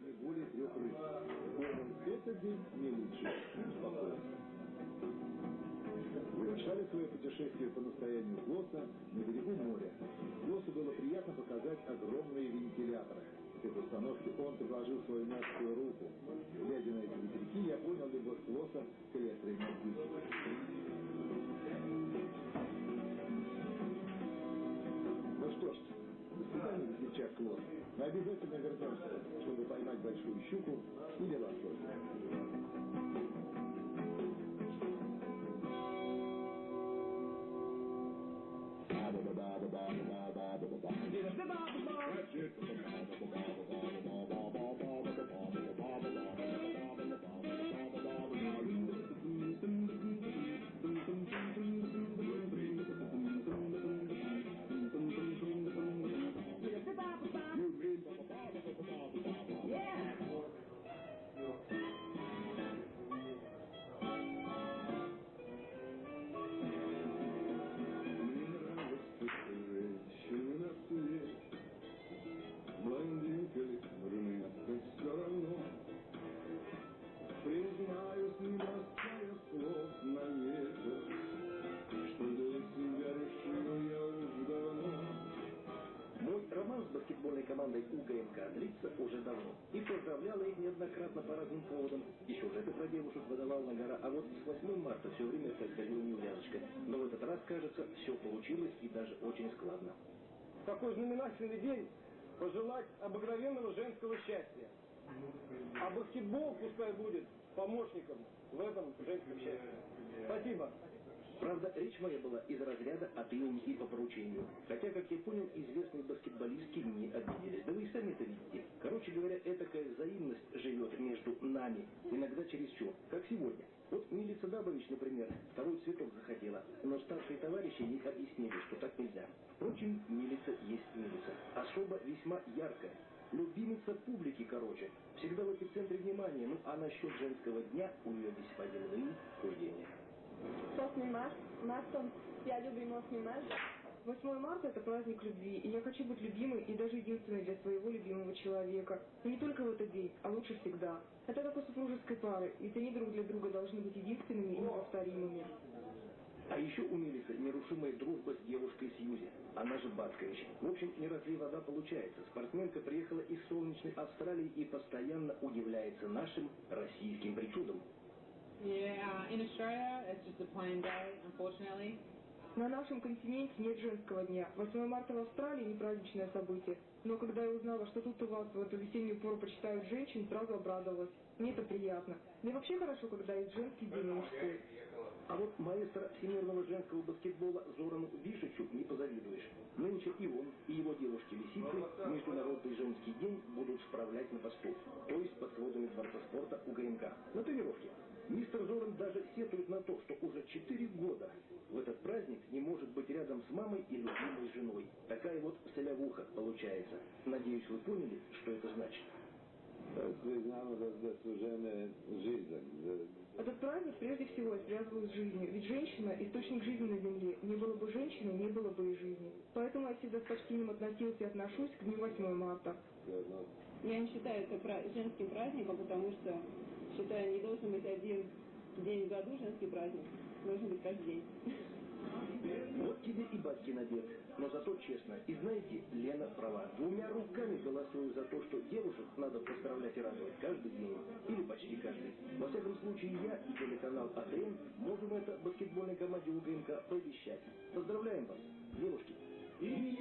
не более трех рыб. Этот день не лучше. Спокойно. Завершали свое путешествие по настоянию Флоса на берегу моря. Флосу было приятно показать огромные вентиляторы. С этой установки он предложил свою мягкую руку. Глядя на эти ветряки, я понял любовь Флоса к электроэнергетике. Ну что ж, до свидания, весельчак Клод. Мы обязательно вернемся, чтобы поймать большую щуку или лосося. баскетбольной все получилось и даже очень складно. Такой знаменательный день пожелать обыкновенного женского счастья. А баскетбол пускай будет помощником в этом женском счастье. Спасибо. Правда, речь моя была из разряда от имени и по поручению. Хотя, как я понял, известные баскетболистки не обиделись. Да вы и сами это видите. Короче говоря, этакая взаимность живет между нами, иногда чересчур, как сегодня. Вот Милица Дабович, например, второй цветок захотела, но старшие товарищи ей объяснили, что так нельзя. Впрочем, Милица есть Милица. Особо весьма яркая. Любимица публики, короче. Всегда в эпицентре внимания. Ну, а насчет женского дня у нее весьма земные суждения. 8 марта, Мартом я любим 8 марта. 8 марта – это праздник любви, и я хочу быть любимой и даже единственной для своего любимого человека. И не только в этот день, а лучше всегда. Это как у супружеской пары, ведь они друг для друга должны быть единственными и неповторимыми. А еще у Мелисы нерушимая дружба с девушкой Сьюзи, она же Баткович. В общем, не разлей вода получается. Спортсменка приехала из солнечной Австралии и постоянно удивляется нашим российским причудам. Yeah, in Australia, it's just a plain day, unfortunately. На нашем континенте нет женского дня. 8 марта в Австралии не праздничное событие. Но когда я узнала, что тут у вас в эту весеннюю пору почитают женщин, сразу обрадовалась. Мне это приятно. И вообще хорошо, когда есть женский день мужской. А вот маэстро всемирного женского баскетбола Зорану Вишичу не позавидуешь. Нынче и он, и его девушки-лисицы Международный женский день будут справлять на посту, то есть под сводами Дворца спорта УГМК, на тренировке. Мистер Зоран даже сетует на то, что уже четыре года в этот праздник не может быть рядом с мамой и любимой женой. Такая вот солявуха получается. Надеюсь, вы поняли, что это значит. Этот праздник прежде всего я связываю с жизнью, ведь женщина – источник жизни на земле. Не было бы женщины, не было бы и жизни. Поэтому я всегда с почтением относился и отношусь к дню 8 марта. Я не считаю это женским праздником, потому что считаю, не должен быть один день в году женский праздник. Должен быть каждый день. Вот тебе и батькин обед. Но зато честно. И знаете, Лена права. Двумя руками голосую за то, что девушек надо поздравлять и радовать каждый день. Или почти каждый. Во всяком случае, я и телеканал АТМ можем это баскетбольной команде УГМК пообещать. Поздравляем вас, девушки. И.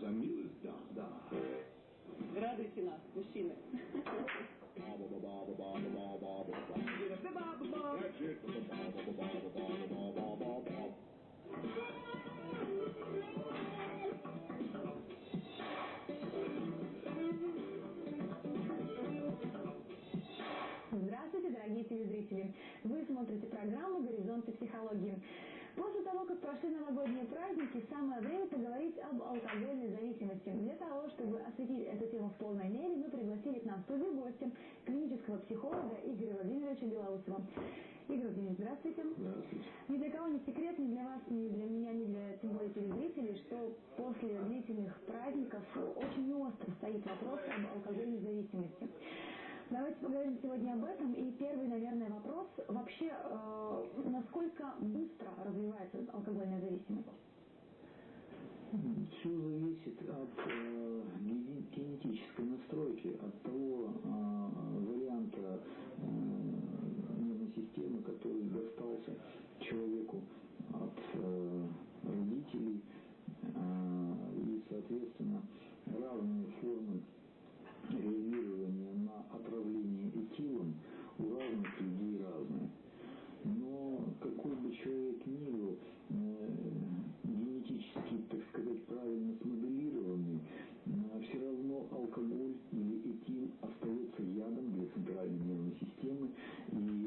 За милость дам, да. Радуйте нас, мужчины. Здравствуйте, дорогие телезрители! Вы смотрите программу «Горизонты психологии». После того, как прошли новогодние праздники, самое время поговорить об алкогольной зависимости. Для того, чтобы осветить эту тему в полной мере, мы пригласили к нам в студию гостя, клинического психолога Игоря Владимировича Белоусова. Игорь Владимирович, здравствуйте. Здравствуйте. Ни для кого не секрет, ни для вас, ни для меня, ни для тем более телезрителей, что после длительных праздников очень остро стоит вопрос об алкогольной зависимости. Давайте поговорим сегодня об этом. И первый, наверное, вопрос. Вообще, э, насколько быстро развивается алкогольная зависимость? Все зависит от э, генетической настройки, от того э, варианта э, нервной системы, который достался человеку от э, родителей. Э, и, соответственно, разные формы реагирование на отравление этилом у разных людей разное. Но какой бы человек ни был, э, генетически, так сказать, правильно смоделированный, э, все равно алкоголь или этил остается ядом для центральной нервной системы и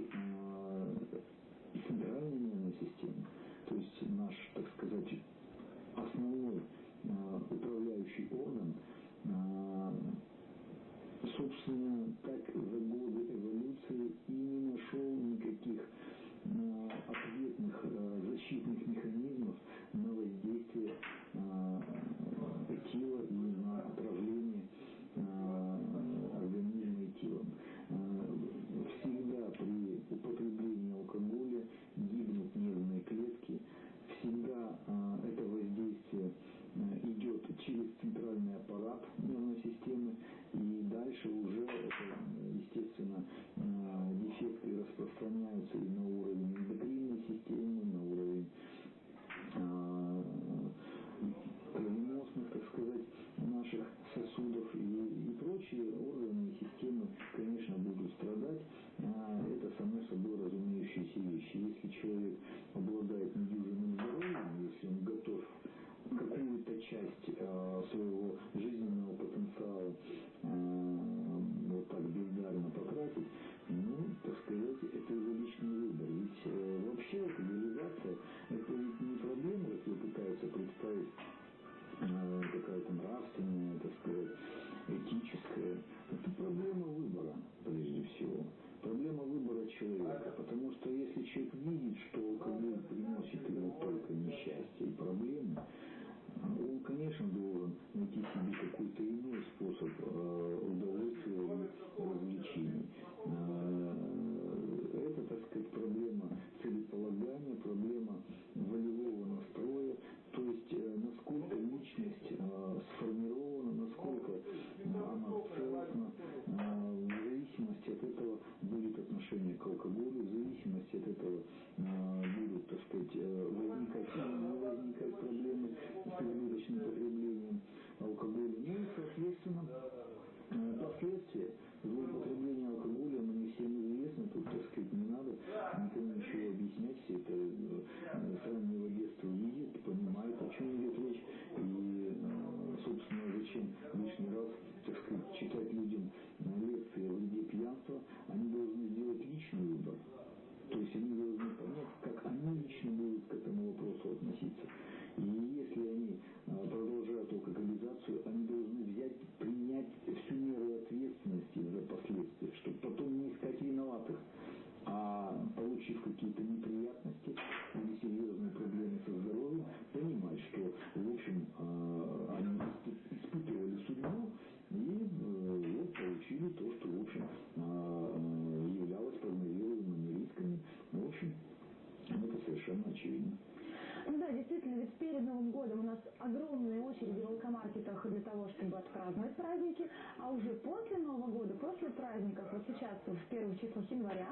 сейчас, в первых числах января,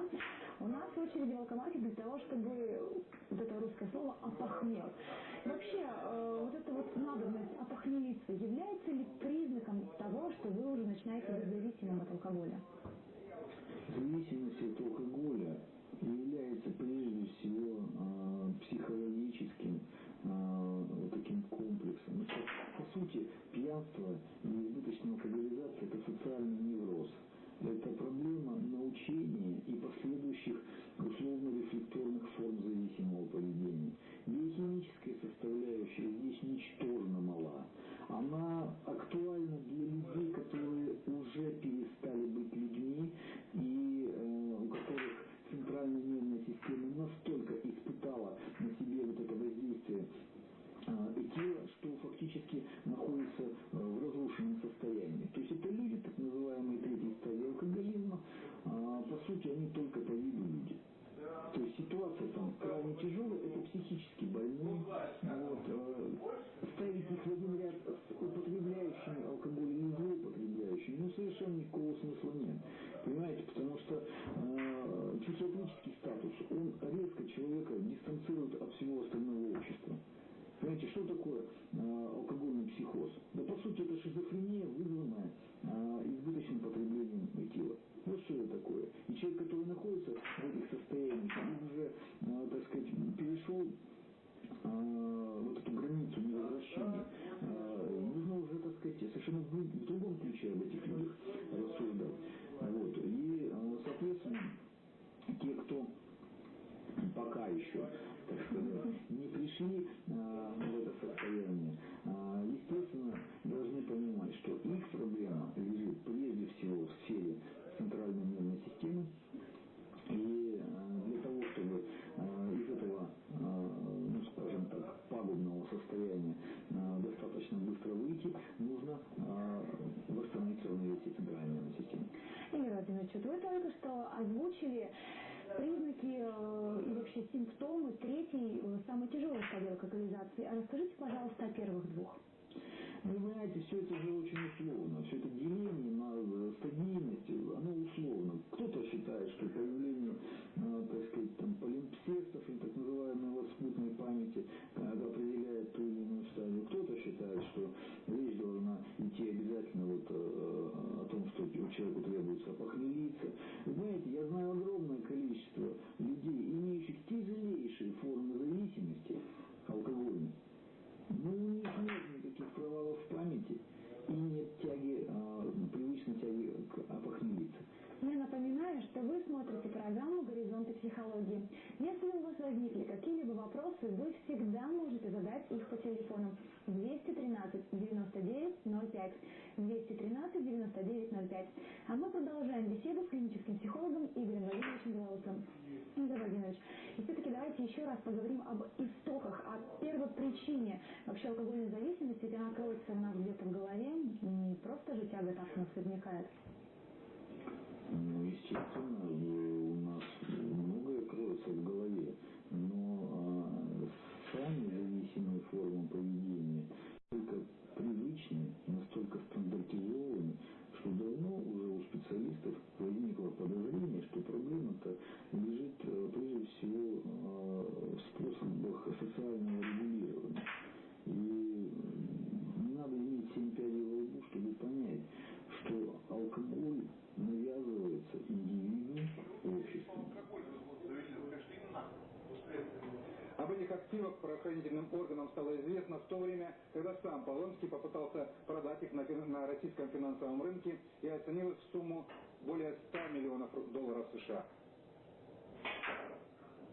у нас в очереди в алкомарке для того, чтобы вот это русское слово «опохмел». Вообще, э, вот эта вот надобность опохмелиться является ли признаком того, что вы уже начинаете быть зависимым от алкоголя? Зависимость от алкоголя является прежде всего э, психологическим э, вот таким комплексом. Ну, по сути, пьянство и избыточная алкоголизация – это социальный невроз. Это проблема научения и последующих условно-рефлекторных форм зависимого поведения. Биохимическая составляющая здесь ничтожно мала. Она актуальна для specific Расскажите, пожалуйста, о первых двух. Ну, вы понимаете, все это же очень условно, все это деление на э, стадийность, э, оно условно. Кто-то считает, что появление, э, так сказать, там, полимпсестов или так называемой лоскутной памяти определяет ту или иную стадию. Кто-то считает, что речь должна идти обязательно вот о том, что у человека требуется похмелиться. Знаете, Напоминаю, что вы смотрите программу «Горизонты психологии». Если у вас возникли какие-либо вопросы, вы всегда можете задать их по телефону 213 99 05 213 99 05. А мы продолжаем беседу с клиническим психологом Игорем Владимировичем Белоусом. Игорь Владимирович, и все-таки давайте еще раз поговорим об истоках, о первой причине вообще алкогольной зависимости, ведь она кроется у нас где-то в голове, не просто же тяга так нас возникает. Ну, естественно, у нас многое кроется в голове, но а, сами зависимые формы поведения только привычны, настолько стандартизованы, что давно уже у специалистов возникло подозрение, что проблема-то лежит э, прежде всего э, в способах социального регулирования. И не надо иметь семь пядей во лбу, чтобы понять, что алкоголь навязывается индивиду обществом. Об этих активах правоохранительным органам стало известно в то время, когда сам Полонский попытался продать их на, на российском финансовом рынке и оценил их в сумму более 100 миллионов долларов США.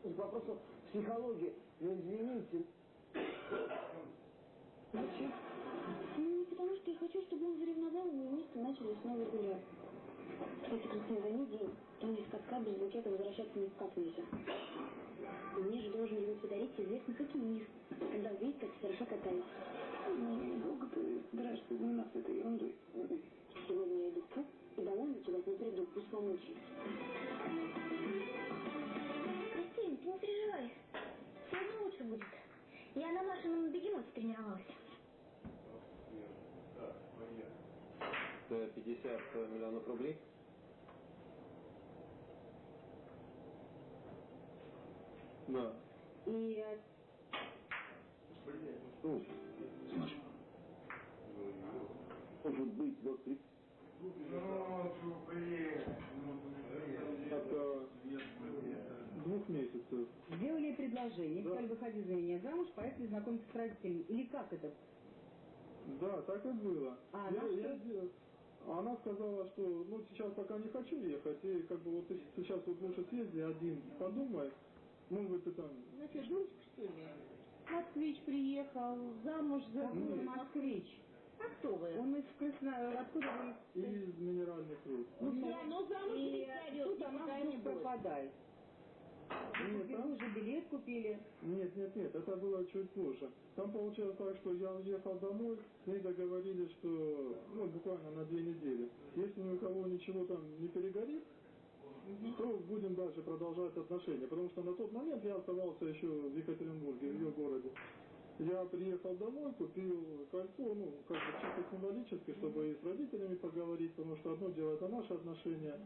К вопросу психологии. Ну, извините. Зачем? Ну, потому что я хочу, чтобы он заревновал, и мы вместе начали снова гулять. Кстати, займи день. Там из катка без букета возвращаться никак нельзя. Мне же должен его подарить известный хоккеист, когда увидит, как хорошо. Ну, долго ты собираешься заниматься этой ерундой? Сегодня я иду в клуб, домой ночевать не приду, пусть помучается. Кристин, ты не переживай. Сегодня лучше будет. Я на Машином бегемоте тренировалась. Это 50 миллионов рублей? Да. И Ну, Саша. Может быть, до 30. Это двух месяцев. Сделали предложение, сказали, выходи за меня замуж, поехали знакомиться с родителями. Или как это? Да, так и было. А я, она я что? сделал- Она сказала, что ну сейчас пока не хочу ехать, и как бы вот ты сейчас вот лучше съезди один, подумай, может быть ты там... Значит, дурочка, что ли? Москвич приехал, замуж за Нет. москвич. А кто вы? Он из Краснодар. Откуда вы? Из минеральных руд. Ну, все равно замуж тут она никуда не пропадает. Нет, Вы там- уже билет купили. Нет, нет, нет, это было чуть позже. Там получилось так, что я уехал домой, с ней договорились, что, ну, буквально на две недели. Если ни у кого ничего там не перегорит, то будем дальше продолжать отношения. Потому что на тот момент я оставался еще в Екатеринбурге, в ее городе. Я приехал домой, купил кольцо, ну, как бы чисто символически, чтобы и с родителями поговорить, потому что одно дело это наши отношения,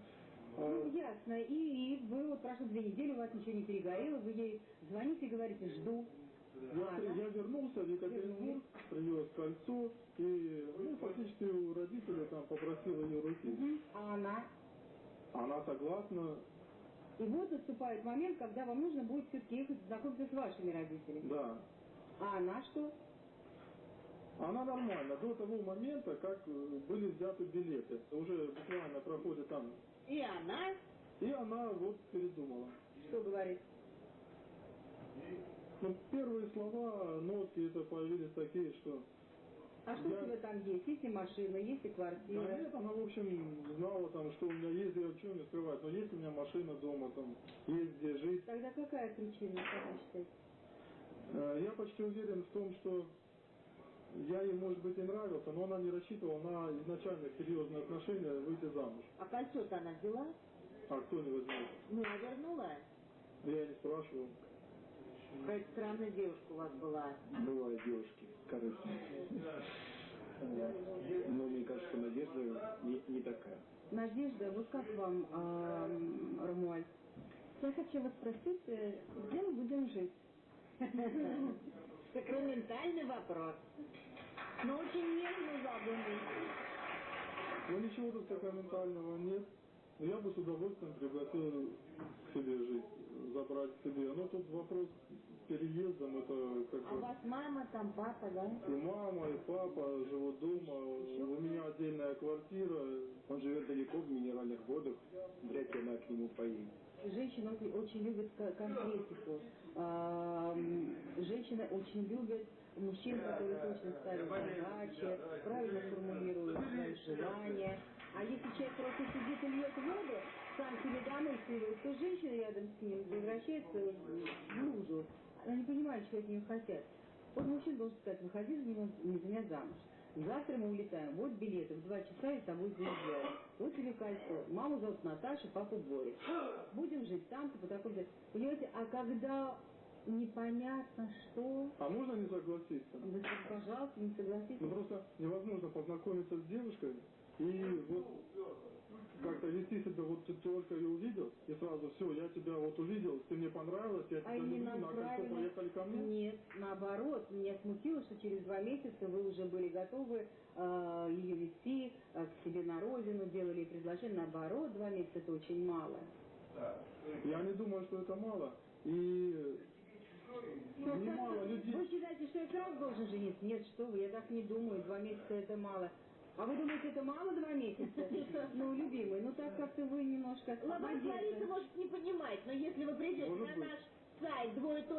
а Ну, ясно. И, и вы вот прошло две недели, у вас ничего не перегорело, вы ей звоните и говорите, жду. Я, А, я вернулся в Екатеринбург, привез кольцо и ну, фактически у родителей там попросил ее руки. А она? Она согласна, И вот наступает момент, когда вам нужно будет все-таки ехать знакомиться с вашими родителями. да. А она что? Она нормально, до того момента, как э, были взяты билеты. Уже буквально проходит там. И она? И она вот передумала. Что говорит? Ну, первые слова, нотки это появились такие, что... А что Я- у тебя там есть? Есть и машина, есть и квартира. Да нет, она, в общем, знала там, что у меня есть, я чего не скрывать, но есть у меня машина дома, там, есть где жить. Тогда какая причина, как вы считаете? Э, Я почти уверен в том, что я ей, может быть, и нравился, но она не рассчитывала на изначально серьезные отношения выйти замуж. А кольцо-то она взяла? А кто не возьмет? Ну, а вернула? Я не спрашивал. Какая странная девушка у вас была. Бывают девушки корыстные. Но мне кажется, Надежда не, не такая. Надежда, вот как вам, а, м, Рамуаль? Я хочу вас спросить, э, где мы будем жить? Сакраментальный вопрос. Но очень нежно заданный. Ну ничего тут сакраментального нет. Но я бы с удовольствием пригласил к себе жить, забрать к себе. Но тут вопрос с переездом, это как А у вас мама, там папа, да? И мама, и папа живут дома, у меня отдельная квартира. Он живет далеко в минеральных водах, вряд ли она к нему поедет. Женщины очень, любят ко- конкретику. Женщины очень любят мужчин, которые точно ставят задачи, правильно формулируют свои желания. А если человек просто сидит и льет воду, сам себе домысливает, то женщина рядом с ним превращается в лужу. Она не понимает, что от нее хотят. Вот мужчина должен сказать, выходи за меня, не за меня замуж. Завтра мы улетаем. Вот билеты. В два часа я с тобой заезжаю. Вот тебе кольцо. Маму зовут Наташа, папу Борис. Будем жить там-то по такому Понимаете, а когда непонятно что... А можно не согласиться? Да, пожалуйста, не согласитесь. Ну просто невозможно познакомиться с девушкой и вот как-то вести себя, вот ты только ее увидел, и сразу все, я тебя вот увидел, ты мне понравилась, я тебя А люблю, на кольцо поехали ко мне. Нет, наоборот, меня смутило, что через два месяца вы уже были готовы э, ее вести э, к себе на родину, делали ей предложение. Наоборот, два месяца это очень мало. Я не думаю, что это мало. И немало людей. Вы считаете, что я сразу должен жениться? Нет, что вы, я так не думаю, два месяца это мало. А вы думаете, это мало два месяца? Ну, любимый, ну так как-то вы немножко... Обидно. Лариса может не понимать, но если вы придете на наш сайт двое.тв,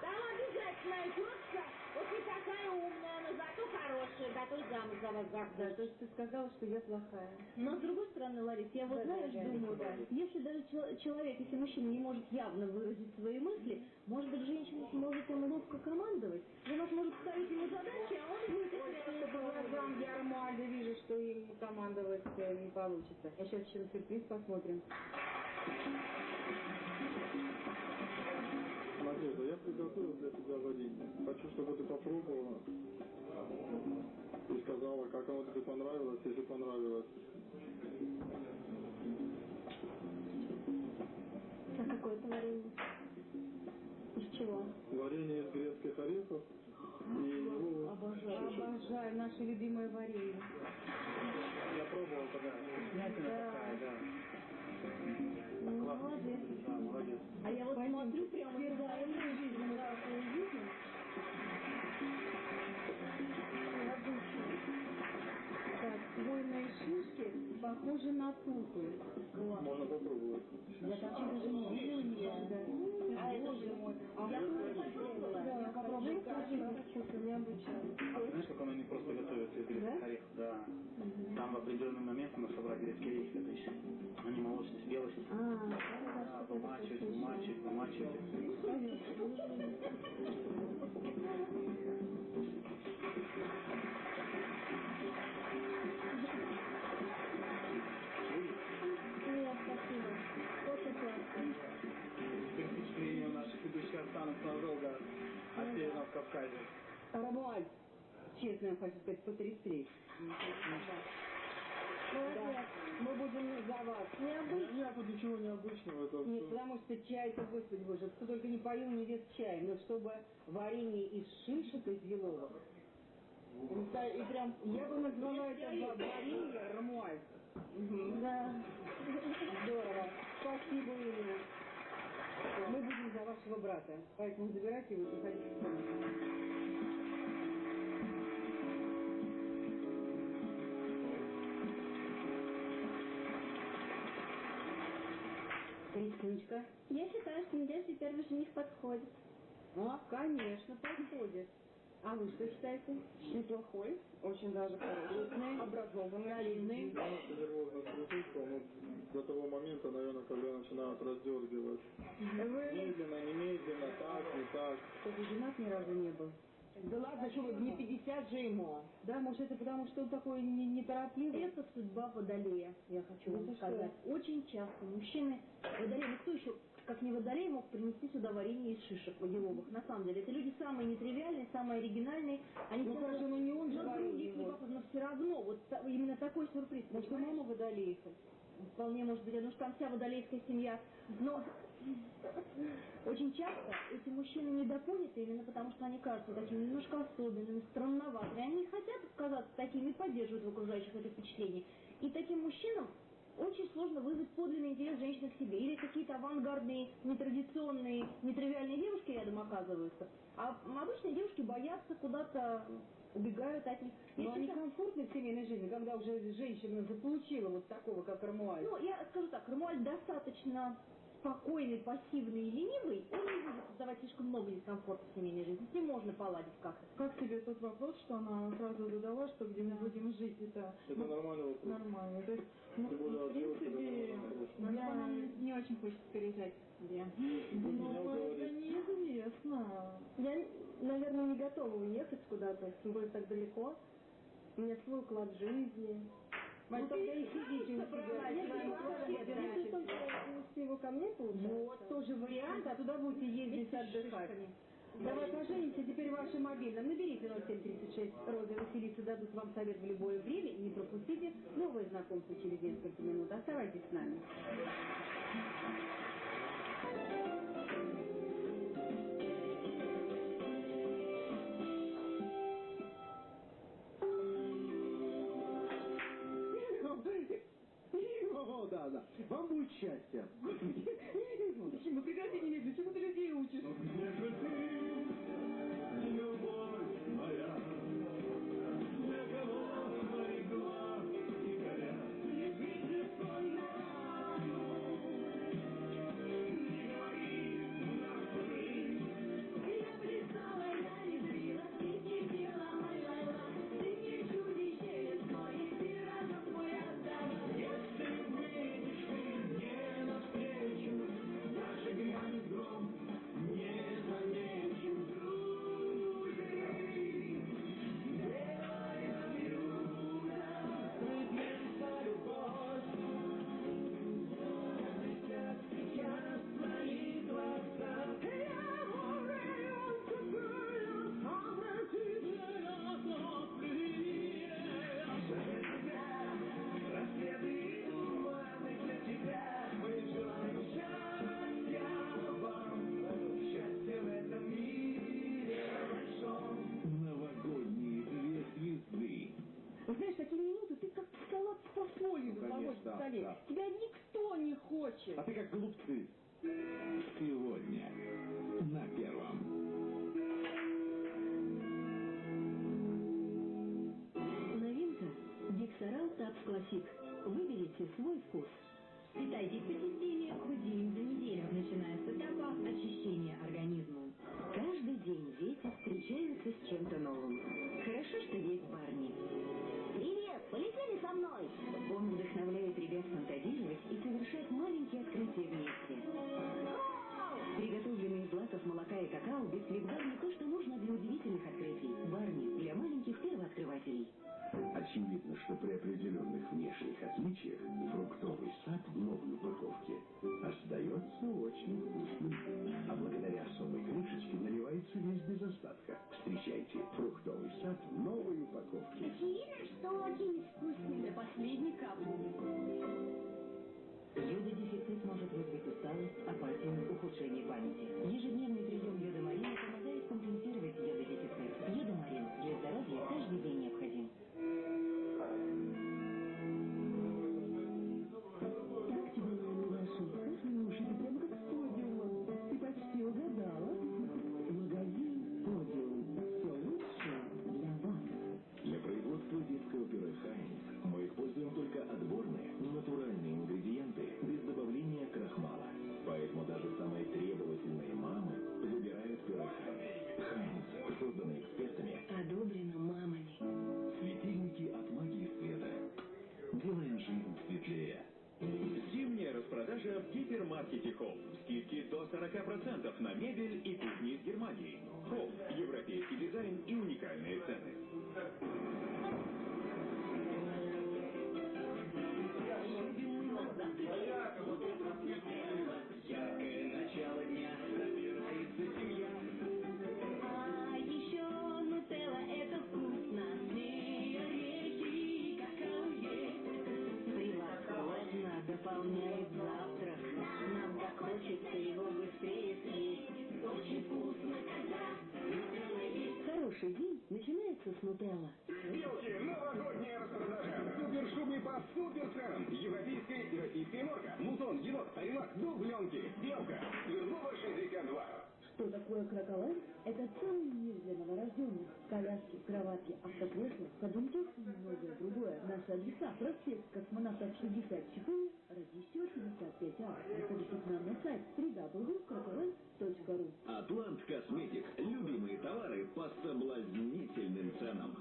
там обязательно найдется вот не такая умная, но зато хорошая, готовит замуж за вас Да, захочет. то есть ты сказала, что я плохая. Но с другой стороны, Ларис, я вот Да, знаешь, да, думаю, да. если даже чел- человек, если мужчина не может явно выразить свои мысли, может быть, женщина сможет ему ловко командовать. Жена сможет ставить ему задачи, а он будет их Ой, по глазам я Ромуальда вижу, что им командовать э, не получится. А сейчас еще сюрприз посмотрим. Надежда, я приготовил для тебя варенье. Хочу, чтобы ты попробовала и сказала, как оно тебе понравилось, если понравилось. А какое это варенье? Из чего? Варенье из грецких орехов и его Обожаю, обожаю наше любимое варенье. Я пробовал тогда. Да. такая, да. Молодец. Да, молодец. А я вот смотрю прямо Впервые за в жизни. Так, хвойные шишки похожи на тупы. Можно попробовать. Я такие даже не видела никогда. А это Боже же- мой. А Я тоже попробовала? Да. Очень вкусно, необычно. А знаешь, как оно не просто готовится Да? Там в определенный момент надо собрать грецкие орехи, то есть они молочность, белость. А, Да, вымачивать, вымачивать, вымачивать. Теперь впечатления у наших ведущих останутся надолго от Северного Кавказа. Ромуальд, честно я хочу сказать, потрясли. Да, мы будем за вас. Нет тут ничего необычного. Это Нет, всё- потому что чай-то, господи боже, кто только не поил невест чаем, но чтобы варенье из шишек из еловых. Да, И прям, я бы назвала это ва- варенье ромуальд. Да. Здорово. Спасибо, Ирина. Мы будем за вашего брата, поэтому забирайте его и заходите Кристиночка. Я считаю, что надежде первый жених подходит. А, конечно, подходит. А вы что считаете? Неплохой, очень даже хороший, образованный, Солидный. До того момента, наверное, когда начинают раздергивать. Медленно, немедленно, так, не так. Что женат ни разу не был? Да ладно, что вы, не 50 же ему. Да, может это потому, что он такой не- неторопливый? Это судьба водолея, я хочу Да вам сказать. Очень часто мужчины, водолей, ну кто еще, как не водолей, мог принести сюда варенье из шишек еловых. На самом деле, это люди самые нетривиальные, самые оригинальные. Они Ну, хорошо, но не он же на других не похожи, но все равно, вот именно такой сюрприз. Может, понимаешь? мама водолейка? Вполне может быть, потому что там вся водолейская семья. Но очень часто эти мужчины недопоняты именно потому, что они кажутся такими немножко особенными, странноватыми. Они не хотят казаться такими и поддерживают в окружающих это впечатление. И таким мужчинам очень сложно вызвать подлинный интерес женщины к себе. Или какие-то авангардные, нетрадиционные, нетривиальные девушки рядом оказываются. А обычные девушки боятся куда-то убегают от них. Но Если они комфортны в семейной жизни, когда уже женщина заполучила вот такого, как Армуаль. Ну, я скажу так, Рамуаль достаточно спокойный, пассивный и ленивый, он не будет создавать слишком много дискомфорта в семейной жизни. С ним можно поладить как-то. Как тебе тот вопрос, что она сразу задала, что где мы будем жить? Это, Это нормальный вопрос. нормально. То есть, ну, в принципе, я... Не очень хочется переезжать. где. Ну, это неизвестно. Я, наверное, не готова уехать куда-то, тем более так далеко. У меня свой уклад жизни. Вань, тогда и сидите у Я себя. Если своим кладом. только его ко мне, получается. Вот, тоже вариант, а туда будете ездить отдыхать. Давай поженимся, теперь вашим мобильным. Наберите 0736. Роза Василиса дадут вам совет в любое время. И не пропустите новое знакомство через несколько минут. Оставайтесь с нами. Счастье. Почему? Ты людей учишь? Классик. Выберите свой вкус. Питайтесь позитивнее хоть день за неделю, начиная с этапа очищения организма. Каждый день дети встречаются с чем-то новым. Хорошо, что есть Барни. Привет! Полетели со мной! Он вдохновляет ребят фантазировать и совершать маленькие открытия вместе. Приготовленный из злаков молока и какао, бисквит Барни то, что фруктовый сад в новой упаковке остается очень вкусным. А благодаря особой крышечке наливается весь без остатка. Встречайте фруктовый сад в новой упаковке. Очевидно, что очень вкусный. До последней капли. Йододефицит может вызвать усталость, апатию, ухудшение памяти. Ежедневный прием гипермаркете Хоум. Скидки до 40% на мебель и начинается с Нутелла. Белки, новогодняя распродажа. Супершубы по суперценам. Европейская и российская морга, Мутон, енот, орелак, дубленки. Белка. Свердлова 62. Что такое кроколайн? Это целый мир для новорожденных. Коляски, кроватки, автокресла, ходун и многое другое. Наши адреса. Проспект Космонавтов 64, Радищева 55А. Заходите к нам на сайт www.crocolife.ru Атлант Косметик. Любимые товары по соблазнительным ценам.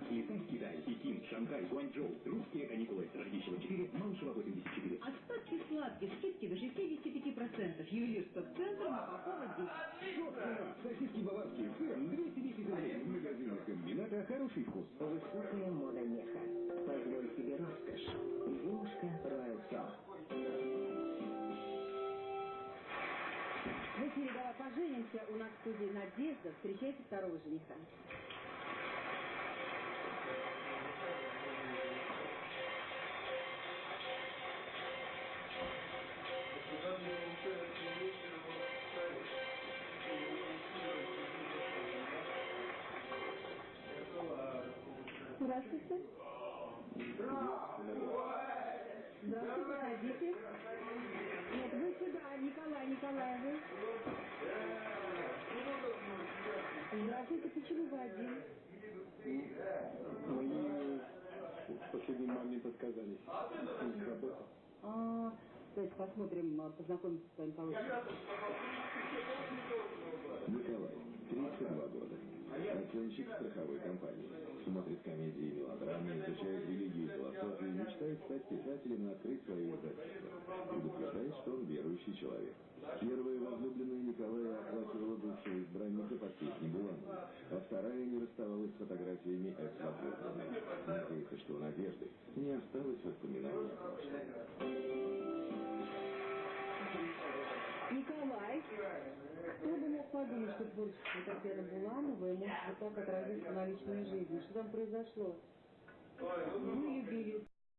В Китай, Пекин, Шанхай, Гуанчжоу. Русские каникулы. Радищева 4, Малышева 84. Остатки сладких. Скидки до 65%. Ювелирство в центр на Попова 10. Собственно, сосиски баварские сыром 210 рублей. В магазинах комбината хороший вкус. Высокая мода меха. Позволь себе роскошь. Зимушка Royal Star. В эфире «Давай поженимся». У нас в студии Надежда. Встречайте второго жениха. Здравствуйте. Здравствуйте, садитесь. Нет, вы сюда, Николай Николаевич. Здравствуйте, почему вы один? Мы в последний момент отказались. А, давайте посмотрим, а, познакомимся с вами получше. Николай, 32 года. Оценщик страховой компании. Смотрит комедии и мелодрамы, изучает религию и философию, мечтает стать писателем и открыть свое издательство. Предупреждает, что он верующий человек. Первая возлюбленная Николая оплакивала бывшего избранника под песни Буланова, а вторая не расставалась с фотографиями экс-возлюбленной. Надеется, что у Надежды не осталось воспоминаний. Николай, кто бы мог подумать, что творчество Татьяны Булановой может вот так отразиться на личной жизни? Что там произошло? Вы любили